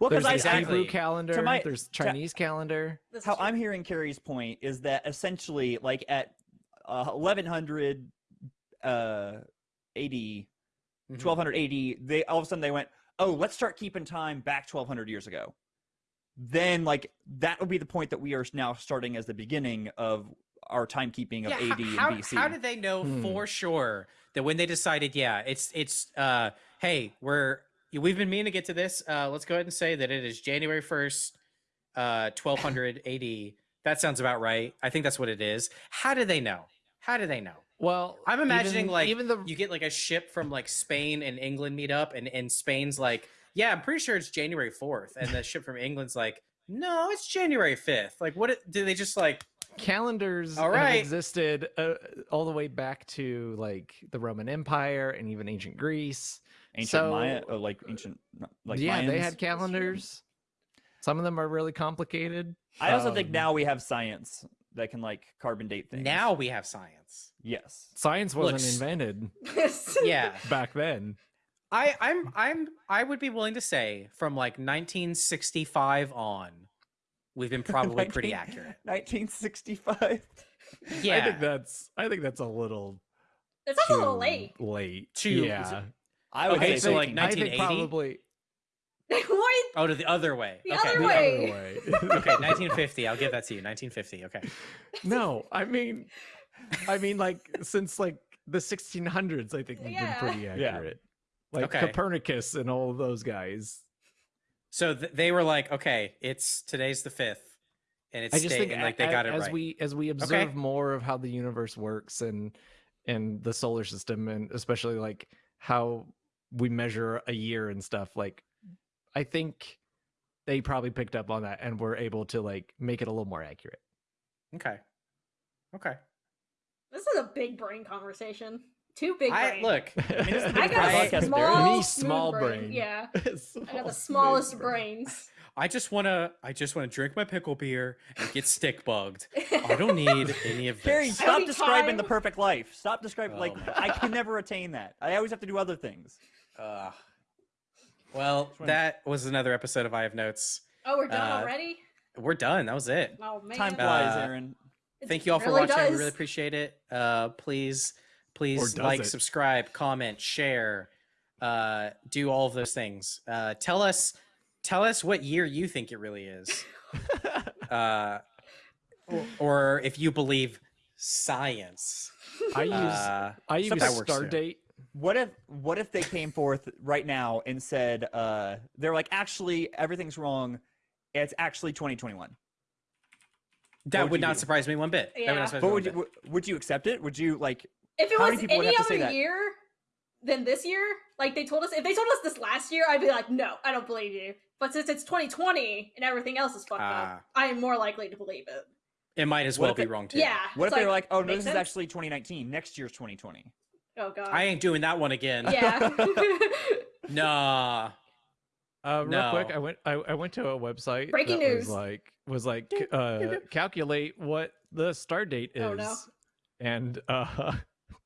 [SPEAKER 3] Well,
[SPEAKER 4] there's
[SPEAKER 3] because
[SPEAKER 4] the
[SPEAKER 3] I, I
[SPEAKER 1] exactly.
[SPEAKER 4] Hebrew calendar
[SPEAKER 3] my-
[SPEAKER 4] there's
[SPEAKER 3] to-
[SPEAKER 4] chinese calendar
[SPEAKER 3] how
[SPEAKER 2] true.
[SPEAKER 3] I'm hearing Kerry's point is that essentially, like at uh, 1100 uh, AD,
[SPEAKER 1] Mhm.
[SPEAKER 3] 1200 AD, they all of a sudden they went, "Oh, let's start keeping time back 1200 years ago." Then, like that would be the point that we are now starting as the beginning of our timekeeping of
[SPEAKER 1] yeah.
[SPEAKER 3] AD
[SPEAKER 1] how, how,
[SPEAKER 3] and BC.
[SPEAKER 1] how did they know
[SPEAKER 4] Hmm.
[SPEAKER 1] for sure that when they decided, yeah, it's it's uh, hey, we're we've been meaning to get to this. Uh, let's go ahead and say that it is January first, uh, 1200 AD. That sounds about right. I think that's what it is. How do they know? How do they know?
[SPEAKER 4] well
[SPEAKER 1] I'm imagining
[SPEAKER 4] even-
[SPEAKER 1] like
[SPEAKER 4] even the
[SPEAKER 1] you get like a ship from like Spain and England meet up, and and Spain's like, yeah, I'm pretty sure it's January fourth, and the ship from England's like, no, it's January fifth. Like, what it- do they just like?
[SPEAKER 4] calendars
[SPEAKER 1] All
[SPEAKER 4] have existed uh, all the way back to like the roman empire and even ancient greece
[SPEAKER 3] ancient Maya,
[SPEAKER 4] so-
[SPEAKER 3] oh, like ancient, like
[SPEAKER 4] yeah they had calendars some of them are really complicated
[SPEAKER 3] I also think
[SPEAKER 4] um,
[SPEAKER 3] now we have science that can like carbon date things.
[SPEAKER 1] Now we have science.
[SPEAKER 3] yes.
[SPEAKER 4] science wasn't
[SPEAKER 1] Looks-
[SPEAKER 4] invented
[SPEAKER 1] Yeah,
[SPEAKER 4] back then
[SPEAKER 1] I I'm I'm I would be willing to say from like 1965 on, we've been probably pretty accurate.
[SPEAKER 3] 1965.
[SPEAKER 1] Yeah,
[SPEAKER 4] i think that's i think that's a little
[SPEAKER 2] It's also a little late.
[SPEAKER 4] late
[SPEAKER 1] Too-
[SPEAKER 4] yeah
[SPEAKER 3] I would
[SPEAKER 1] Okay,
[SPEAKER 3] say
[SPEAKER 1] so, like,
[SPEAKER 3] 15.
[SPEAKER 1] 1980?
[SPEAKER 4] probably
[SPEAKER 2] what?
[SPEAKER 1] Oh, to the other way.
[SPEAKER 2] The
[SPEAKER 1] okay.
[SPEAKER 2] other
[SPEAKER 4] the
[SPEAKER 2] way.
[SPEAKER 4] other way
[SPEAKER 1] okay, 1950. I'll give that to you. 1950. Okay.
[SPEAKER 4] no i mean I mean, like since like the 1600s, I think we've
[SPEAKER 2] Yeah.
[SPEAKER 4] been pretty
[SPEAKER 5] Yeah.
[SPEAKER 4] accurate. Like
[SPEAKER 1] Okay.
[SPEAKER 4] Copernicus and all of those guys.
[SPEAKER 1] So th- they were like, okay, it's today's the fifth, and it's
[SPEAKER 4] I just think
[SPEAKER 1] and, like they got it
[SPEAKER 4] as
[SPEAKER 1] right.
[SPEAKER 4] we as we observe more of how the universe works and and the solar system and especially like how we measure a year and stuff like I think they probably picked up on that and were able to like make it a little more accurate.
[SPEAKER 1] Okay. Okay.
[SPEAKER 2] This is a big brain conversation. too big
[SPEAKER 1] I look.
[SPEAKER 5] I mean, this
[SPEAKER 2] I got
[SPEAKER 5] podcast
[SPEAKER 2] a small,
[SPEAKER 4] Me, small
[SPEAKER 2] brain.
[SPEAKER 4] brain.
[SPEAKER 2] Yeah, I got the
[SPEAKER 4] smooth
[SPEAKER 2] smallest
[SPEAKER 4] brain.
[SPEAKER 2] brains.
[SPEAKER 1] I just wanna. I just wanna drink my pickle beer and get stick bugged. I don't need any of
[SPEAKER 5] Kerry,
[SPEAKER 1] this.
[SPEAKER 2] Every
[SPEAKER 5] stop describing the perfect life. Stop describing
[SPEAKER 1] Oh
[SPEAKER 5] like I can never attain that. I always have to do other things.
[SPEAKER 1] Ugh. well, that was another episode of I Have Notes.
[SPEAKER 2] Oh, we're done
[SPEAKER 1] Uh,
[SPEAKER 2] already.
[SPEAKER 1] We're done. That was it.
[SPEAKER 2] Oh man,
[SPEAKER 5] Time flies,
[SPEAKER 1] Uh,
[SPEAKER 5] Aaron.
[SPEAKER 2] It
[SPEAKER 1] Thank you all for
[SPEAKER 2] really
[SPEAKER 1] watching. We really appreciate it. Uh, please, please like,
[SPEAKER 4] it?
[SPEAKER 1] subscribe, comment, share, uh, do all of those things. Uh, tell us, tell us what year you think it really is, uh, or, or if you believe science.
[SPEAKER 4] I use
[SPEAKER 1] Uh,
[SPEAKER 4] I use
[SPEAKER 1] that works
[SPEAKER 4] star
[SPEAKER 1] too.
[SPEAKER 4] date.
[SPEAKER 5] What if what if they came forth right now and said uh they're like actually everything's wrong. It's actually 2021.
[SPEAKER 1] that
[SPEAKER 5] would
[SPEAKER 1] would not
[SPEAKER 5] do?
[SPEAKER 1] surprise me one bit. That would
[SPEAKER 2] Yeah.
[SPEAKER 5] But would
[SPEAKER 1] one
[SPEAKER 5] you
[SPEAKER 1] bit.
[SPEAKER 5] would you accept it? Would you like
[SPEAKER 2] If it was
[SPEAKER 5] many people
[SPEAKER 2] any
[SPEAKER 5] have to
[SPEAKER 2] other
[SPEAKER 5] that?
[SPEAKER 2] year than this year, like they told us, if they told us this last year, I'd be like, no, I don't believe you. But since it's 2020 and everything else is fucked
[SPEAKER 1] Ah.
[SPEAKER 2] up, I am more likely to believe it.
[SPEAKER 1] It might as well be
[SPEAKER 5] it-
[SPEAKER 1] wrong too.
[SPEAKER 2] Yeah.
[SPEAKER 5] what
[SPEAKER 2] it's
[SPEAKER 5] if they were like, "Oh no,
[SPEAKER 2] makes
[SPEAKER 5] this is actually 2019. Next year's 2020."
[SPEAKER 2] Oh god.
[SPEAKER 1] I ain't doing that one again.
[SPEAKER 2] yeah.
[SPEAKER 1] Nah.
[SPEAKER 4] Uh, real quick, I went I, I went to a website
[SPEAKER 2] Breaking
[SPEAKER 4] that
[SPEAKER 2] news.
[SPEAKER 4] was like was like uh calculate what the star date is.
[SPEAKER 2] Oh, no.
[SPEAKER 4] And uh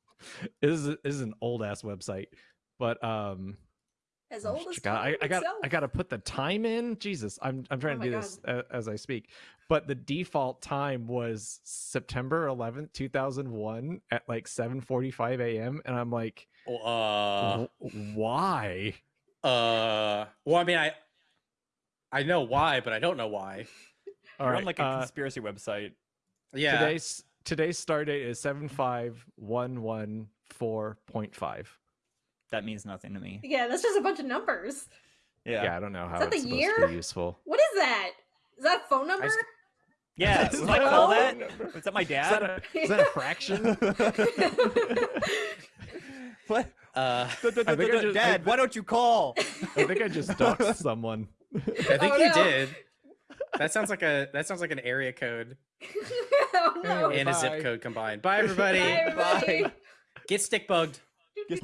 [SPEAKER 4] this is this is an old ass website. But um
[SPEAKER 2] as oh, old as
[SPEAKER 4] God, I, I got I got to put the time in. Jesus, I'm I'm trying
[SPEAKER 2] oh
[SPEAKER 4] to do
[SPEAKER 2] God.
[SPEAKER 4] this as, as, I speak. But the default time was September 11th, 2001 at like 7:45 a.m. and I'm like
[SPEAKER 1] uh
[SPEAKER 4] why?
[SPEAKER 1] Uh well I mean I I know why, but I don't know why.
[SPEAKER 5] You're on like a
[SPEAKER 4] uh,
[SPEAKER 5] conspiracy website.
[SPEAKER 1] Yeah.
[SPEAKER 4] Today's today's start date is 75114.5.
[SPEAKER 5] That means nothing to me.
[SPEAKER 2] Yeah, that's just a bunch of numbers.
[SPEAKER 5] Yeah.
[SPEAKER 4] Yeah. I don't know how
[SPEAKER 2] that the
[SPEAKER 4] it's supposed to
[SPEAKER 2] year?
[SPEAKER 4] be useful.
[SPEAKER 2] What is that? Is that a phone number?
[SPEAKER 1] s-
[SPEAKER 5] Yeah.
[SPEAKER 4] Is
[SPEAKER 5] Was
[SPEAKER 4] that
[SPEAKER 5] call
[SPEAKER 4] phone
[SPEAKER 5] that?
[SPEAKER 4] number?
[SPEAKER 5] Was that my
[SPEAKER 4] Is that
[SPEAKER 5] dad?
[SPEAKER 4] a, is that a fraction?
[SPEAKER 5] what?
[SPEAKER 1] Uh.
[SPEAKER 4] I think I just-
[SPEAKER 5] Dad,
[SPEAKER 4] I-
[SPEAKER 5] why don't you call?
[SPEAKER 4] I think I just doxed someone.
[SPEAKER 1] I think
[SPEAKER 2] Oh,
[SPEAKER 1] you
[SPEAKER 2] no.
[SPEAKER 1] did. That sounds like a. That sounds like an area code
[SPEAKER 2] oh no.
[SPEAKER 4] Anyway.
[SPEAKER 1] and a zip code combined. Bye, everybody.
[SPEAKER 2] Bye, everybody.
[SPEAKER 5] Bye.
[SPEAKER 1] Get stick bugged.
[SPEAKER 5] Just-